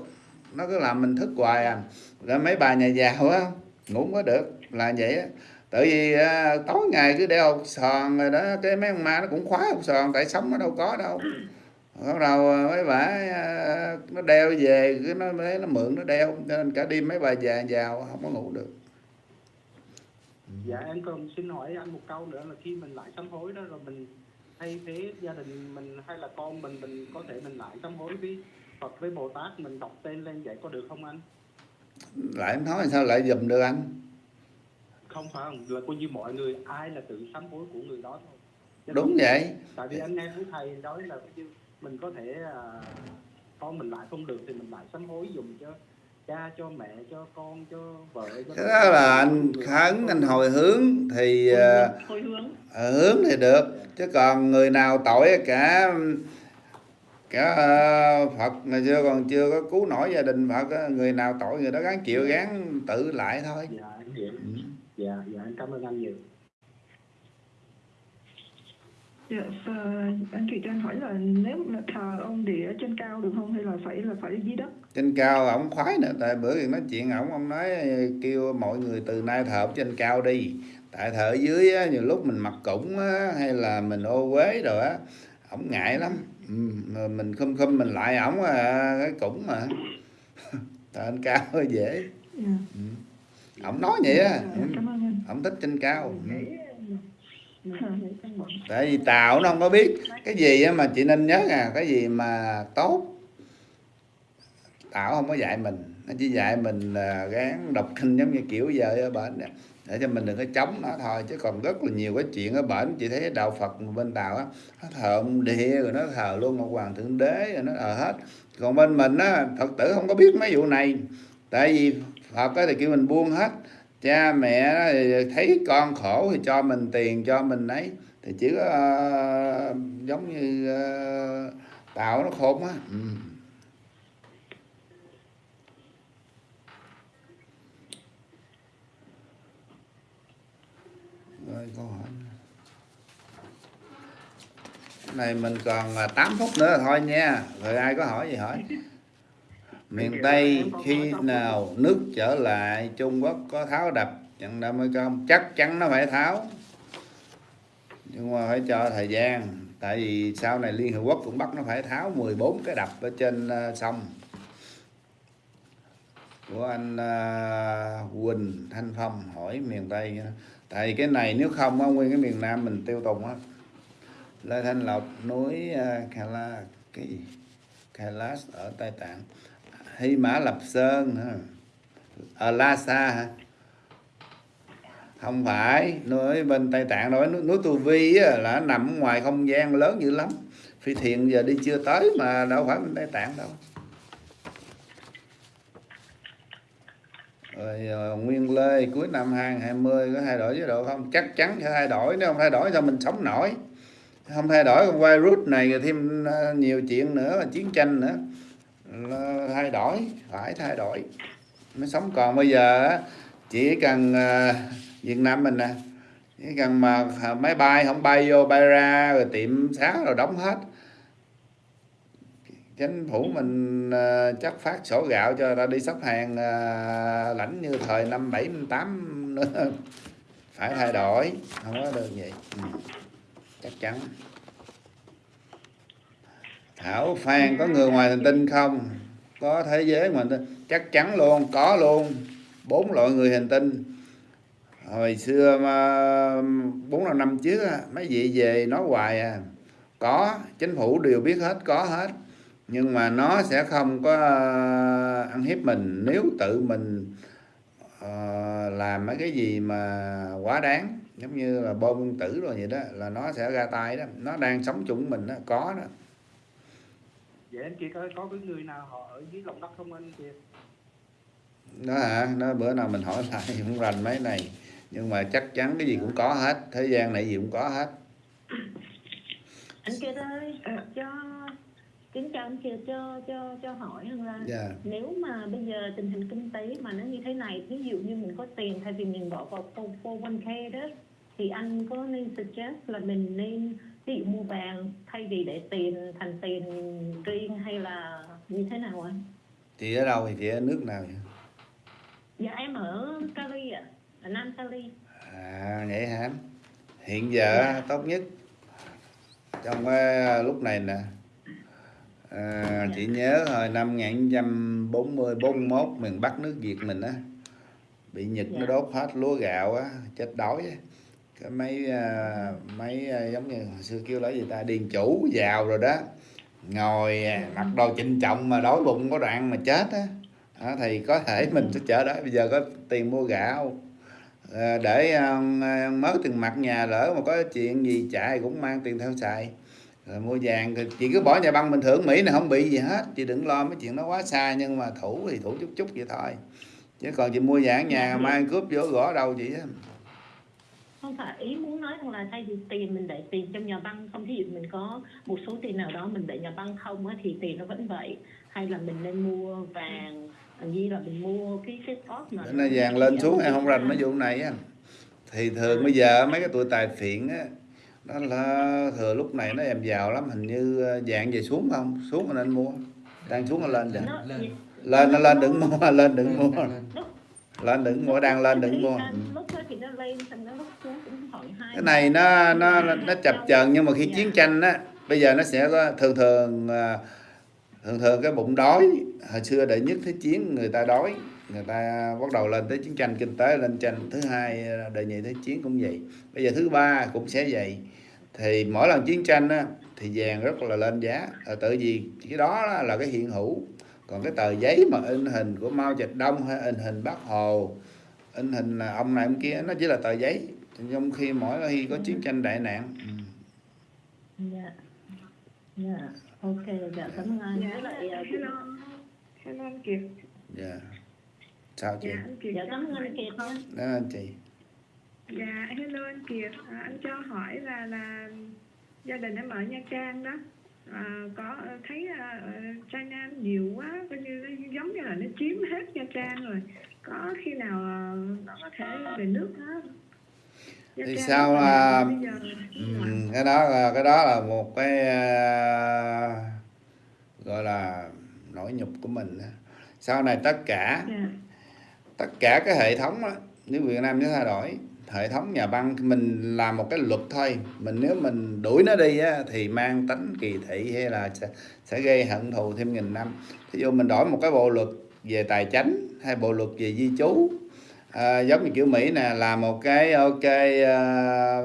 Nó cứ làm mình thức hoài à. Rồi mấy bà nhà giàu á ngủ không có được là vậy á. Tại vì à, tối ngày cứ đeo hột sòn rồi đó cái mấy ông ma nó cũng khóa hột sòn tại sống nó đâu có đâu. Bắt đầu à, mấy bà à, nó đeo về cái nó lấy nó mượn nó đeo cho nên cả đêm mấy bà già giàu không có ngủ được. Dạ em còn xin hỏi anh một câu nữa là khi mình lại sám hối đó rồi mình thay thế gia đình mình hay là con mình mình có thể mình lại sám hối với Phật với Bồ Tát mình đọc tên lên vậy có được không anh? Lại em nói sao lại giùm được anh không phải không là coi như mọi người ai là tự sám hối của người đó thôi. Chứ đúng vậy. tại vì anh nghe của thầy nói là coi như mình có thể à, con mình lại không được thì mình lại sám hối dùng cho cha cho mẹ cho con cho vợ cho cái đó là anh khấn anh hồi hướng thì à, hồi hướng. Hướng thì được. Chứ còn người nào tội cả cả ờ, Phật ngày xưa còn chưa có cứu nổi gia đình Phật người nào tội người đó gắng chịu gắng tự lại thôi. Dạ em dạ dạ em cảm ơn anh nhiều. Dạ, ờ, anh Kiệt cho anh hỏi là nếu mà thờ ông địa ở trên cao được không hay là phải là phải dưới đất? trên cao ổng khoái nữa tại bữa giờ nói chuyện ổng ông nói kêu mọi người từ nay thờ ở trên cao đi. Tại thờ ở dưới á, nhiều lúc mình mặc củng á, hay là mình ô uế rồi á ổng ngại lắm. Ừ, mình khum khum mình lại ổng à, cái củng mà. [LAUGHS] Thờ trên cao hơi dễ. Dạ, ổng nói vậy á. Ổng thích trên cao. Tại vì tàu nó không có biết. Cái gì mà chị nên nhớ à cái gì mà tốt. Tảo không có dạy mình. Nó chỉ dạy mình gán đọc kinh giống như kiểu giờ ở bển nè. Để cho mình đừng có chống nó thôi chứ còn rất là nhiều cái chuyện ở bển. Chị thấy đạo Phật bên tàu á nó thờ ông địa rồi nó thờ luôn ông hoàng thượng đế rồi nó thờ hết. Còn bên mình á Phật tử không có biết mấy vụ này. Tại vì Phật á thì kêu mình buông hết. Cha mẹ thấy con khổ thì cho mình tiền cho mình ấy. Thì chỉ có uh, giống như uh, tạo nó khôn á. Ừ. rồi câu hỏi. Này mình còn à, 8 phút nữa thôi nha. Rồi ai có hỏi gì hỏi? Miền Tây khi nào nước trở lại Trung Quốc có tháo đập chặn đâm hay không chắc chắn nó phải tháo. Nhưng mà phải cho thời gian tại vì sau này Liên Hợp Quốc cũng bắt nó phải tháo 14 cái đập ở trên ờ, sông. Của anh uh, Quỳnh Thanh Phong hỏi miền Tây tại vì cái này nếu không á nguyên cái miền Nam mình tiêu tùng á. Lê Thanh Lộc núi uh, Kala cái Kailash ở Tây Tạng Hy Mã Lập Sơn hả? À, ở Lhasa hả? Không phải nói bên Tây Tạng nói núi, Tu Vi á, là nằm ngoài không gian lớn dữ lắm. Phi thiền giờ đi chưa tới mà đâu phải bên Tây Tạng đâu. Rồi ờ, Nguyên Lê cuối năm 2020 có thay đổi chế độ không? Chắc chắn sẽ thay đổi nếu không thay đổi sao mình sống nổi? Không thay đổi con virus này rồi thêm ờ, nhiều chuyện nữa là chiến tranh nữa thay đổi, phải thay đổi, mới sống. Còn bây giờ chỉ cần ờ, Việt Nam mình nè, chỉ cần mà máy bay không bay vô bay ra rồi tiệm xá rồi đóng hết. Chính phủ mình ờ, chắc phát sổ gạo cho ta đi sắp hàng ờ, lãnh như thời năm bảy tám nữa. [LAUGHS] Phải thay đổi, không có được vậy ừ, chắc chắn. Thảo Phan có người ngoài hành tinh không? Có thế giới ngoài hành tinh. Chắc chắn luôn, có luôn. Bốn loại người hành tinh. Hồi xưa mà, bốn năm năm trước mấy vị về nói hoài à. Có, chính phủ đều biết hết, có hết. Nhưng mà nó sẽ không có à, ăn hiếp mình. Nếu tự mình ờ, làm mấy cái gì mà quá đáng, giống như là bom nguyên tử rồi vậy đó, là nó sẽ ra tay đó. Nó đang sống chung mình đó có đó vậy anh Kiệt ơi có cái người nào họ ở dưới lòng đất không anh Kiệt đó hả? Nó bữa nào mình hỏi lại không rành mấy này. Nhưng mà chắc chắn cái gì cũng có hết. Thế gian này gì cũng có hết. Anh Kiệt ơi cho kính chào anh Kiệt cho cho cho hỏi rằng là Dạ. nếu mà bây giờ tình hình kinh tế mà nó như thế này ví dụ như mình có tiền thay vì mình bỏ vào 401k đó thì anh có nên suggest là mình nên ví dụ mua vàng thay vì để tiền thành tiền riêng hay là như thế nào anh? chị ở đâu thì chị ở nước nào vậy? Dạ em ở Cali ạ, ở Nam Cali. à vậy hả hiện giờ tốt nhất trong cái lúc này nè. À, chị nhớ hồi năm 1940 41 miền Bắc nước Việt mình á bị Nhật nó đốt hết lúa gạo á chết đói á cái mấy à, mấy à, giống như hồi xưa kêu là gì ta? Điền chủ giàu rồi đó. Ngồi à, mặc đồ trịnh trọng mà đói bụng có đoạn mà chết á. Đó, thì có thể [LAUGHS] mình sẽ chở đó. Bây giờ có tiền mua gạo. À, để à, mới tiền mặt nhà lỡ mà có chuyện gì chạy cũng mang tiền theo xài. Rồi mua vàng thì chị cứ bỏ nhà băng bình thường. Mỹ này không bị gì hết. Chị đừng lo mấy chuyện nó quá xa nhưng mà thủ thì thủ chút chút vậy thôi. Chứ còn chị mua vàng nhà mang cướp vô gõ đâu chị á Không phải ý muốn nói rằng là thay vì tiền mình để tiền trong nhà băng không thí dụ mình có một số tiền nào đó mình để nhà băng không á thì tiền nó vẫn vậy. Hay là mình nên mua vàng như là mình mua cái cái stock mà nay vàng lên xuống em không rành mấy vụ này á. Thì thường bây giờ mấy cái tuổi tài phiện á nó là thừa lúc này nó em giàu lắm hình như ờ, vàng về xuống không? Xuống mà nên mua. Đang xuống là lên rồi nó lên. Nó lên đừng mua [LAUGHS] lên đừng mua. lên đừng mua đang lên đừng mua Xong nó lúc xuống cũng hai cái này nó nó nó chập chờn nhưng mà khi chiến tranh á bây giờ nó sẽ có thường thường à, thường thường cái bụng đói hồi xưa đệ nhất thế chiến người ta đói người ta bắt đầu lên tới chiến tranh kinh tế lên tranh thứ hai đệ nhị thế chiến cũng vậy. Bây giờ thứ ba cũng sẽ vậy. Thì mỗi lần chiến tranh á, thì vàng rất là lên giá. À, tự vì cái đó là, là cái hiện hữu. Còn cái tờ giấy mà in hình của Mao Trạch Đông hay in hình Bác Hồ in hình là ông này ông kia nó chỉ là tờ giấy trong khi mỗi khi có chiến tranh đại nạn ừ. dạ dạ ok dạ cảm ơn anh Dạ, lại hello. Hello anh Kiệt. dạ sao chị Dạ anh Kiệt. dạ cảm ơn anh Kiệt nha đó anh chị Dạ hello anh Kiệt. À, anh cho hỏi là là gia đình em ở Nha Trang đó. À, có thấy ờ, China nhiều quá coi như giống như là nó chiếm hết Nha Trang rồi có khi nào ờ, nó có thể về nước đó thì sao là ừ, cái đó là cái đó là một cái à, gọi là nỗi nhục của mình sau này tất cả dạ. tất cả cái hệ thống đó, nếu Việt Nam sẽ thay đổi hệ thống nhà băng mình làm một cái luật thôi. Mình nếu mình đuổi nó đi á, thì mang tính kỳ thị hay là sẽ, sẽ gây hận thù thêm nghìn năm. Ví dụ mình đổi một cái bộ luật về tài chính hay bộ luật về di trú. À, giống như kiểu Mỹ nè làm một cái ok à,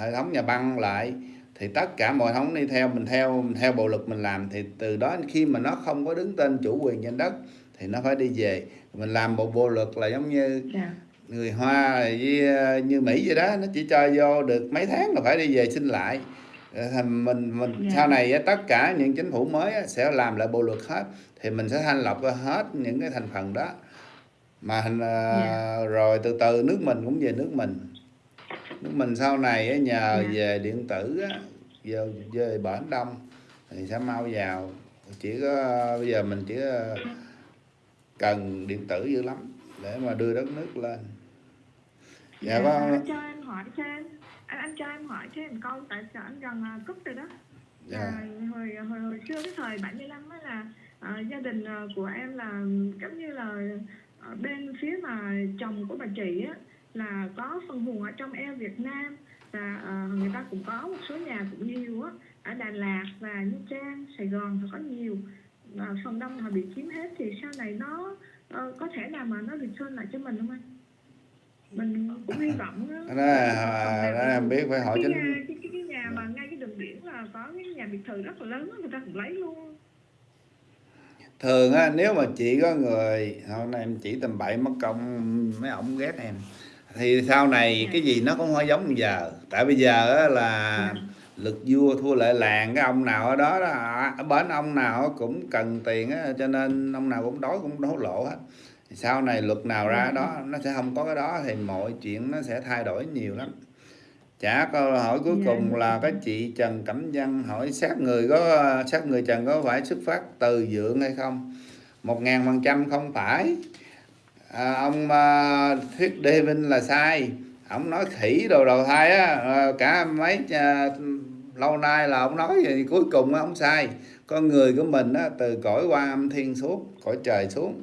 hệ thống nhà băng lại thì tất cả mọi thống đi theo mình theo mình theo bộ luật mình làm thì từ đó khi mà nó không có đứng tên chủ quyền trên đất thì nó phải đi về. Mình làm một bộ luật là giống như dạ. người Hoa với ờ, như Mỹ vậy đó nó chỉ cho vô được mấy tháng là phải đi về xin lại mình mình Dạ. sau này tất cả những chính phủ mới sẽ làm lại bộ luật hết thì mình sẽ thanh lọc hết những cái thành phần đó mà thành, ờ, Dạ. rồi từ từ nước mình cũng về nước mình nước mình sau này nhờ Dạ. về điện tử vô về Biển Đông thì sẽ mau vào chỉ có bây giờ mình chỉ ờ, cần điện tử dữ lắm để mà đưa đất nước lên dạ Dạ, anh cho em hỏi thêm anh anh cho em hỏi thêm câu tại sao anh gần à, cúp rồi đó? Dạ. À, hồi, hồi hồi xưa cái thời 75 á là à, gia đình à, của em là giống như là à, bên phía mà chồng của bà chị á là có phần hùn ở trong eo Việt Nam và à, người ta cũng có một số nhà cũng nhiều á ở Đà Lạt và Nha Trang Sài Gòn thì có nhiều. Và phần đông họ bị chiếm hết thì sau này nó ờ, có thể nào mà nó return lại cho mình không anh mình cũng hy vọng á. đó, là- đó em biết phải hỏi cái, chính nhà, cái, cái, cái nhà mà ngay cái đường biển là có cái nhà biệt thự rất là lớn người ta cũng lấy luôn. Thường á nếu mà chị có người hôm nay em chỉ tầm bậy mất công mấy ổng ghét em. Thì sau này cái gì nó cũng không giống bây giờ. Tại bây giờ á là lực vua thua lệ làng cái ông nào ở đó, đó ở bến ông nào cũng cần tiền á cho nên ông nào cũng đói cũng hối lộ hết Thì sau này luật nào ra đó nó sẽ không có cái đó thì mọi chuyện nó sẽ thay đổi nhiều lắm. Trả câu hỏi cuối Dạ. cùng là cái chị Trần Cẩm Văn hỏi sát người có sát người Trần có phải xuất phát từ dượng hay không? Một ngàn phần trăm không phải. À, ông à, thuyết David là sai. Ông nói khỉ đồ đầu thai á à, cả mấy à, lâu nay là ông nói vậy cuối cùng ông sai. Con người của mình á, từ cõi qua âm thiên xuống cõi trời xuống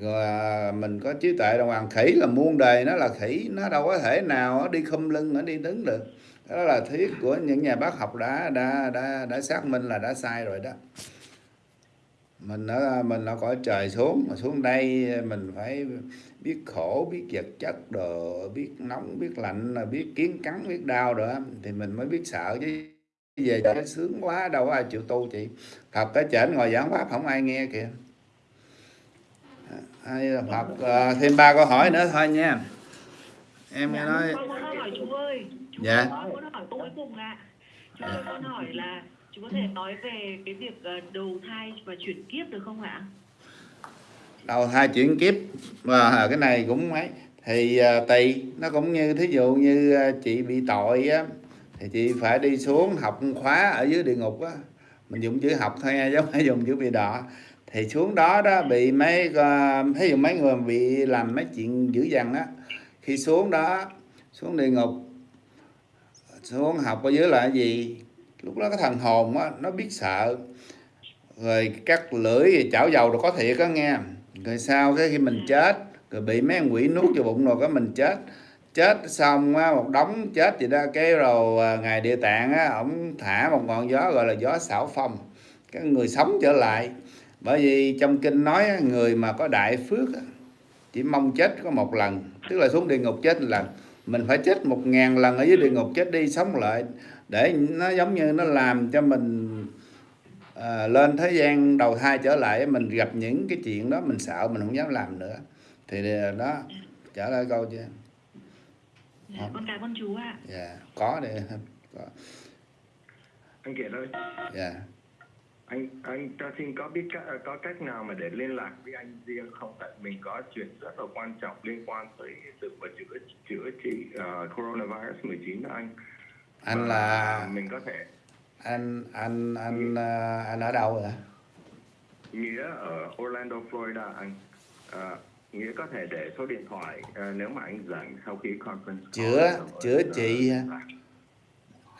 rồi à, mình có trí tuệ đồng hoàng. Khỉ là muôn đời nó là khỉ nó đâu có thể nào nó đi khum lưng nó đi đứng được. Đó là thuyết của những nhà bác học đã đã đã đã xác minh là đã sai rồi đó. Mình ở mình ở cõi trời xuống mà xuống đây mình phải biết khổ biết vật chất đồ biết nóng biết lạnh là biết kiến cắn biết đau rồi thì mình mới biết sợ. Chứ về cho sướng quá đâu có ai chịu tu chị. Thật cái chảnh ngồi giảng pháp không ai nghe kìa ai Phật à, thêm ba câu hỏi nữa thôi nha em nghe nói Dạ. Con muốn hỏi câu cuối cùng ạ. Chú ơi, con hỏi là chú có thể nói về cái việc ờ, đầu thai và chuyển kiếp được không ạ? đầu thai chuyển kiếp và cái này cũng mấy thì à, tùy nó cũng như thí dụ như à, chị bị tội á thì chị phải đi xuống học khóa ở dưới địa ngục á mình dùng chữ học thôi nha giống phải dùng chữ bị đọ thì xuống đó đó bị mấy ờ, ví dụ mấy người bị làm mấy chuyện dữ dằn á, khi xuống đó, xuống địa ngục, xuống học ở dưới là cái gì? Lúc đó cái thần hồn á, nó biết sợ. Rồi cắt lưỡi rồi chảo dầu rồi có thiệt á, nghe. Rồi sau cái khi mình chết, rồi bị mấy quỷ nuốt vô bụng rồi cái mình chết. Chết xong á, một đống chết gì đó, cái rồi ờ, ngày ngài địa tạng á, ổng thả một ngọn gió gọi là gió xảo phong. Cái người sống trở lại bởi vì trong kinh nói người mà có đại phước á, chỉ mong chết có một lần. Tức là xuống địa ngục chết một lần. Mình phải chết một ngàn lần ở dưới địa ngục chết đi sống lại để nó giống như nó làm cho mình à, lên thế gian đầu thai trở lại mình gặp những cái chuyện đó mình sợ mình không dám làm nữa. Thì đó trả lời câu chưa? Dạ, con cảm ơn chú ạ. dạ có để [LAUGHS] có. Anh Kiệt ơi dạ anh anh cho xin có biết cách, có cách nào mà để liên lạc với anh riêng không? Tại mình có chuyện rất là quan trọng liên quan tới sự mà chữa chữa trị uh, coronavirus 19 đó anh. Anh Và là mình có thể anh anh anh à, anh ở đâu vậy? Nghĩa ở Orlando Florida anh. À, nghĩa có thể để số điện thoại à, nếu mà anh rảnh sau khi conference chữa rồi, chữa trị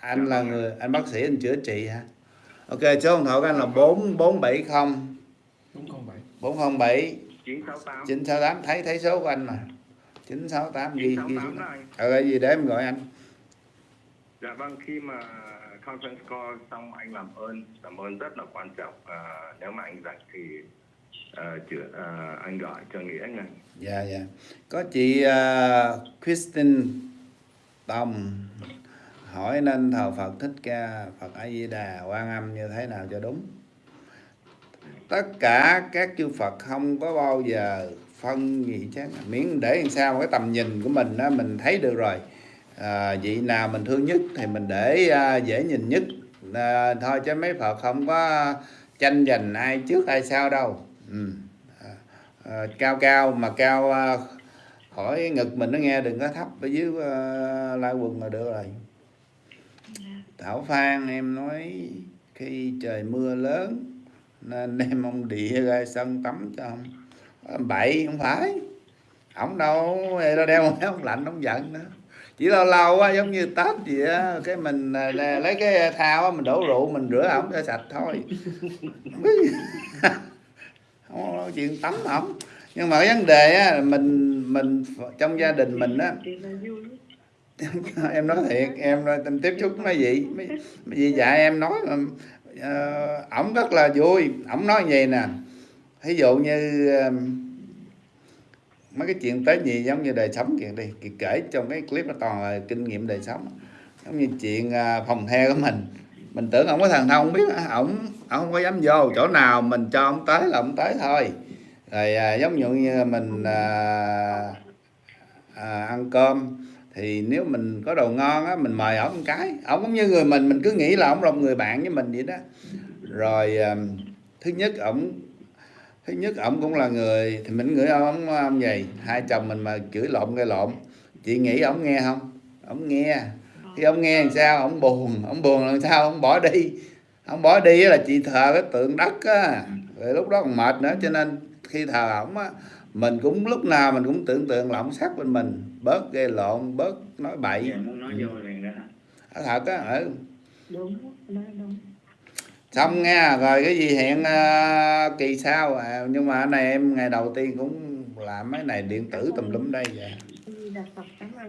anh là người anh bác sĩ anh chữa trị hả ok số điện thoại của anh là bốn bốn bảy không. Đúng không vậy 407 968 968 thấy thấy số của anh mà. 968 ghi ghi 968 xuống đó anh ờ gì để em gọi anh? Dạ vâng, khi mà conference call xong anh làm ơn, làm ơn rất là quan trọng. À, nếu mà anh rảnh thì uh, chữa, à, anh gọi cho Nghĩa ngay. dạ dạ. Có chị uh, Christine Tòng hỏi nên thờ Phật thích ca Phật A Di Đà Quan Âm như thế nào cho đúng? Tất cả các chư Phật không có bao giờ phân gì chứ miễn để làm sao cái tầm nhìn của mình á mình thấy được rồi. À, vị nào mình thương nhất thì mình để à, dễ nhìn nhất. À, thôi chứ mấy Phật không có tranh giành ai trước ai sau đâu. Ừ. à, à, cao cao mà cao à, khỏi ngực mình nó nghe đừng có thấp ở dưới à, lai quần là được rồi. Thảo Phan, em nói khi trời mưa lớn nên [LAUGHS] đem ông địa ra sân tắm cho ông. À, bậy, không phải. Ổng đâu nó đeo ông lạnh ông giận nữa. Chỉ lâu lâu quá giống như tết gì á, cái mình à, lấy cái thao á, mình đổ rượu, mình rửa ổng cho sạch thôi. [LAUGHS] Không có chuyện tắm ổng nhưng mà cái vấn đề á, mình mình, trong gia đình mình á [LAUGHS] em nói thiệt em tình tiếp xúc nói gì mấy gì dạy em nói ổng uh, ờ, ổng rất là vui. Ổng nói vậy nè ví dụ như uh, mấy cái chuyện tới gì giống như đời sống kìa đi kể trong cái clip nó toàn là kinh nghiệm đời sống. Giống như chuyện uh, phòng the của mình. Mình tưởng ông có thần thông không biết à, ổng ổng không có dám vô chỗ nào mình cho ông tới là ông tới thôi. Rồi à, giống như, như mình à, à, ăn cơm thì nếu mình có đồ ngon á, mình mời ổng một cái. Ổng cũng như người mình mình cứ nghĩ là ổng là một người bạn với mình vậy đó. Rồi thứ nhất ổng, thứ nhất ổng cũng là người, thì mình ngửi ông ông vậy. Hai chồng mình mà chửi lộn gây lộn. Chị nghĩ ổng nghe không? Ổng nghe. Khi ông nghe làm sao? Ổng buồn. Ổng buồn làm sao? Ổng bỏ đi. Ông bỏ đi là chị thờ cái tượng đất á. Rồi lúc đó còn mệt nữa, cho nên khi thờ ổng á mình cũng lúc nào mình cũng tưởng tượng là ổng sát bên mình. Bớt gây lộn bớt nói bậy. Dạ, muốn nói vô liền đó ở thật á ở đúng nói đúng. Xong nghe rồi cái gì hẹn uh, kỳ sau? À, nhưng mà này em ngày đầu tiên cũng làm mấy này điện tử tùm lum đây vậy.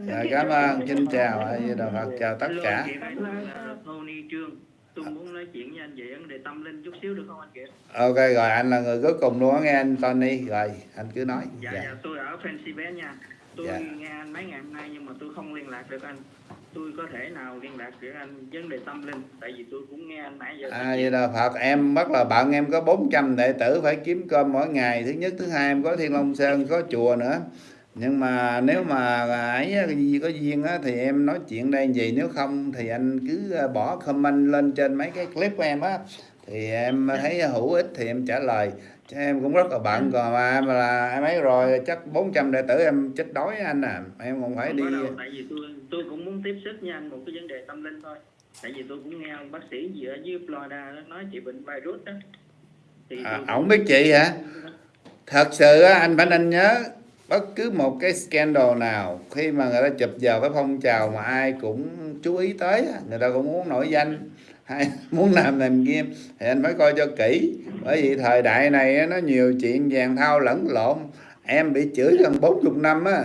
Dạ, cảm ơn xin chào ạ Di Đà Phật chào tất cả tôi muốn nói chuyện với anh về vấn đề tâm linh chút xíu được không anh Kiệt? Ok rồi anh là người cuối cùng luôn á nghe anh Tony. Rồi anh cứ nói. Dạ, dạ. dạ tôi ở Pennsylvania nha. Tôi Dạ. nghe anh mấy ngày hôm nay nhưng mà tôi không liên lạc được anh. Tôi có thể nào liên lạc được anh vấn đề tâm linh? Tại vì tôi cũng nghe anh nãy giờ À, vậy là Phật em rất là bận em có 400 đệ tử phải kiếm cơm mỗi ngày. Thứ nhất thứ hai em có Thiên Long Sơn có chùa nữa nhưng mà nếu mà ấy có duyên á, thì em nói chuyện đây gì? Nếu không thì anh cứ à, bỏ comment lên trên mấy cái clip của em á. Thì em thấy hữu ích thì em trả lời. Chứ em cũng rất là bận còn mà em là em ấy rồi chắc 400 đệ tử em chết đói anh à. Em còn phải không đi đâu tại vì tôi tôi cũng muốn tiếp sức với anh một cái vấn đề tâm linh thôi. Tại vì tôi cũng nghe ông bác sĩ gì ở dưới Florida đó nói chị bệnh virus đó. Thì à, ổng biết chị hả? thật sự anh phải nên nhớ bất cứ một cái scandal nào khi mà người ta chụp vào cái phong trào mà ai cũng chú ý tới người ta cũng muốn nổi danh hay [LAUGHS] muốn làm làm kia thì anh phải coi cho kỹ. Bởi vì thời đại này nó nhiều chuyện vàng thao lẫn lộn. Em bị chửi gần 40 năm á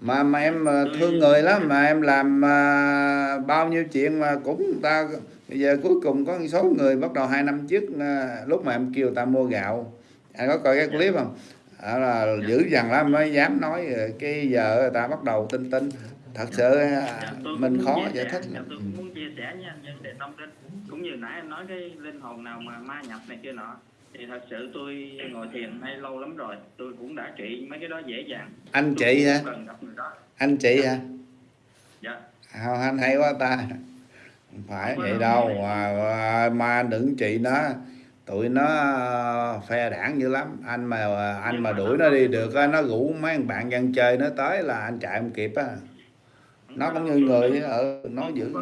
mà mà em ờ, thương người lắm mà em làm à, bao nhiêu chuyện mà cũng người ta bây giờ cuối cùng có một số người bắt đầu hai năm trước à, lúc mà em kêu ta mua gạo. Anh có coi cái clip không? À, là dữ dằn lắm mới dám nói rồi cái giờ người ta bắt đầu tin tin thật sự à, Dạ, mình khó giải thích dạ, lắm. tôi cũng muốn chia sẻ với anh vấn đề tâm linh cũng như nãy anh nói cái linh hồn nào mà ma nhập này kia nọ thì thật sự tôi ngồi thiền hay lâu lắm rồi tôi cũng đã trị mấy cái đó dễ dàng. Anh Tôi chị hả? không anh chị hả? Dạ. Không, anh hay quá ta. Không phải vậy đâu mà, mà, mà đừng chị nó tụi nó ờ, phe đảng dữ lắm. Anh mà anh mà đuổi nó đi được á, nó rủ mấy bạn dân chơi nó tới là anh chạy không kịp á. Nó cũng như người á, ừ, nó dữ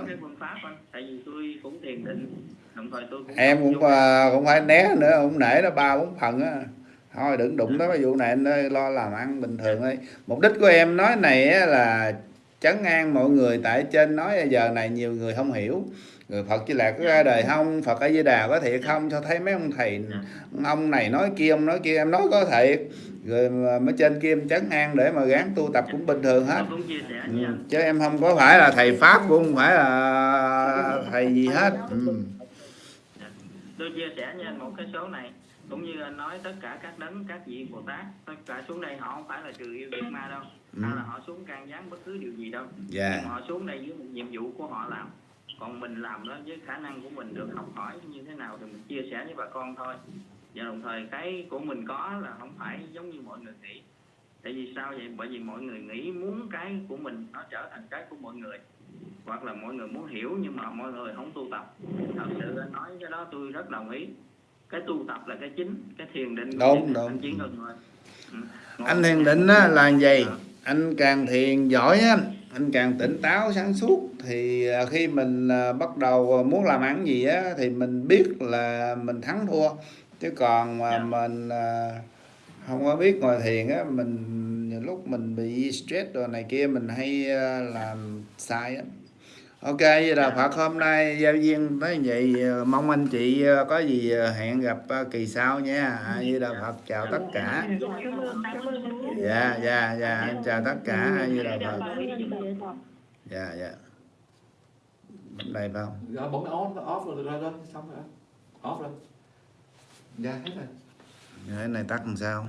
em cũng ờ, cũng phải né nữa cũng nể nó ba bốn phần á. Thôi đừng đụng tới cái vụ này anh lo làm ăn bình thường thôi. Mục đích của em nói này á là chấn an mọi người tại trên nói giờ này nhiều người không hiểu người Phật Di Lạc có ra đời không Phật A Di Đà có thiệt không cho thấy mấy ông thầy ông này nói kia ông nói kia em nói có thiệt rồi mới trên kia em chấn an để mà gán tu tập cũng bình thường hết sẻ ừ. chứ em không có phải là thầy pháp cũng không phải là thầy gì hết ừ. tôi chia sẻ anh một cái số này cũng như anh nói tất cả các đấng các vị bồ tát tất cả xuống đây họ không phải là trừ yêu diệt ma đâu Ừ. hay là họ xuống can gián bất cứ điều gì đâu Dạ. Nhưng họ xuống đây với một nhiệm vụ của họ làm còn mình làm đó với khả năng của mình được học hỏi như thế nào thì mình chia sẻ với bà con thôi. Và đồng thời cái của mình có là không phải giống như mọi người nghĩ. Tại vì sao vậy? Bởi vì mọi người nghĩ muốn cái của mình nó trở thành cái của mọi người. Hoặc là mọi người muốn hiểu nhưng mà mọi người không tu tập. Thật sự anh nói cái đó tôi rất đồng ý. Cái tu tập là cái chính cái thiền định Đúng, đúng. anh ừ. Anh thiền định á, là gì anh càng thiền giỏi á anh càng tỉnh táo sáng suốt. Thì à, khi mình à, bắt đầu muốn làm ăn gì á thì mình biết là mình thắng thua. Chứ còn mà mình à, không có biết ngồi thiền á mình nhiều lúc mình bị stress rồi này kia mình hay à, làm sai á ok vậy là Phật hôm nay giao duyên tới vậy à, mong anh chị à, có gì à, hẹn gặp à, kỳ sau nha. À, với là Phật chào tất cả. Dạ dạ dạ em chào tất cả. Ai như là Phật. Dạ dạ. Bấm đây phải không? Rồi bấm off off rồi rồi rồi xong rồi. Off rồi. Dạ hết rồi. cái này tắt làm sao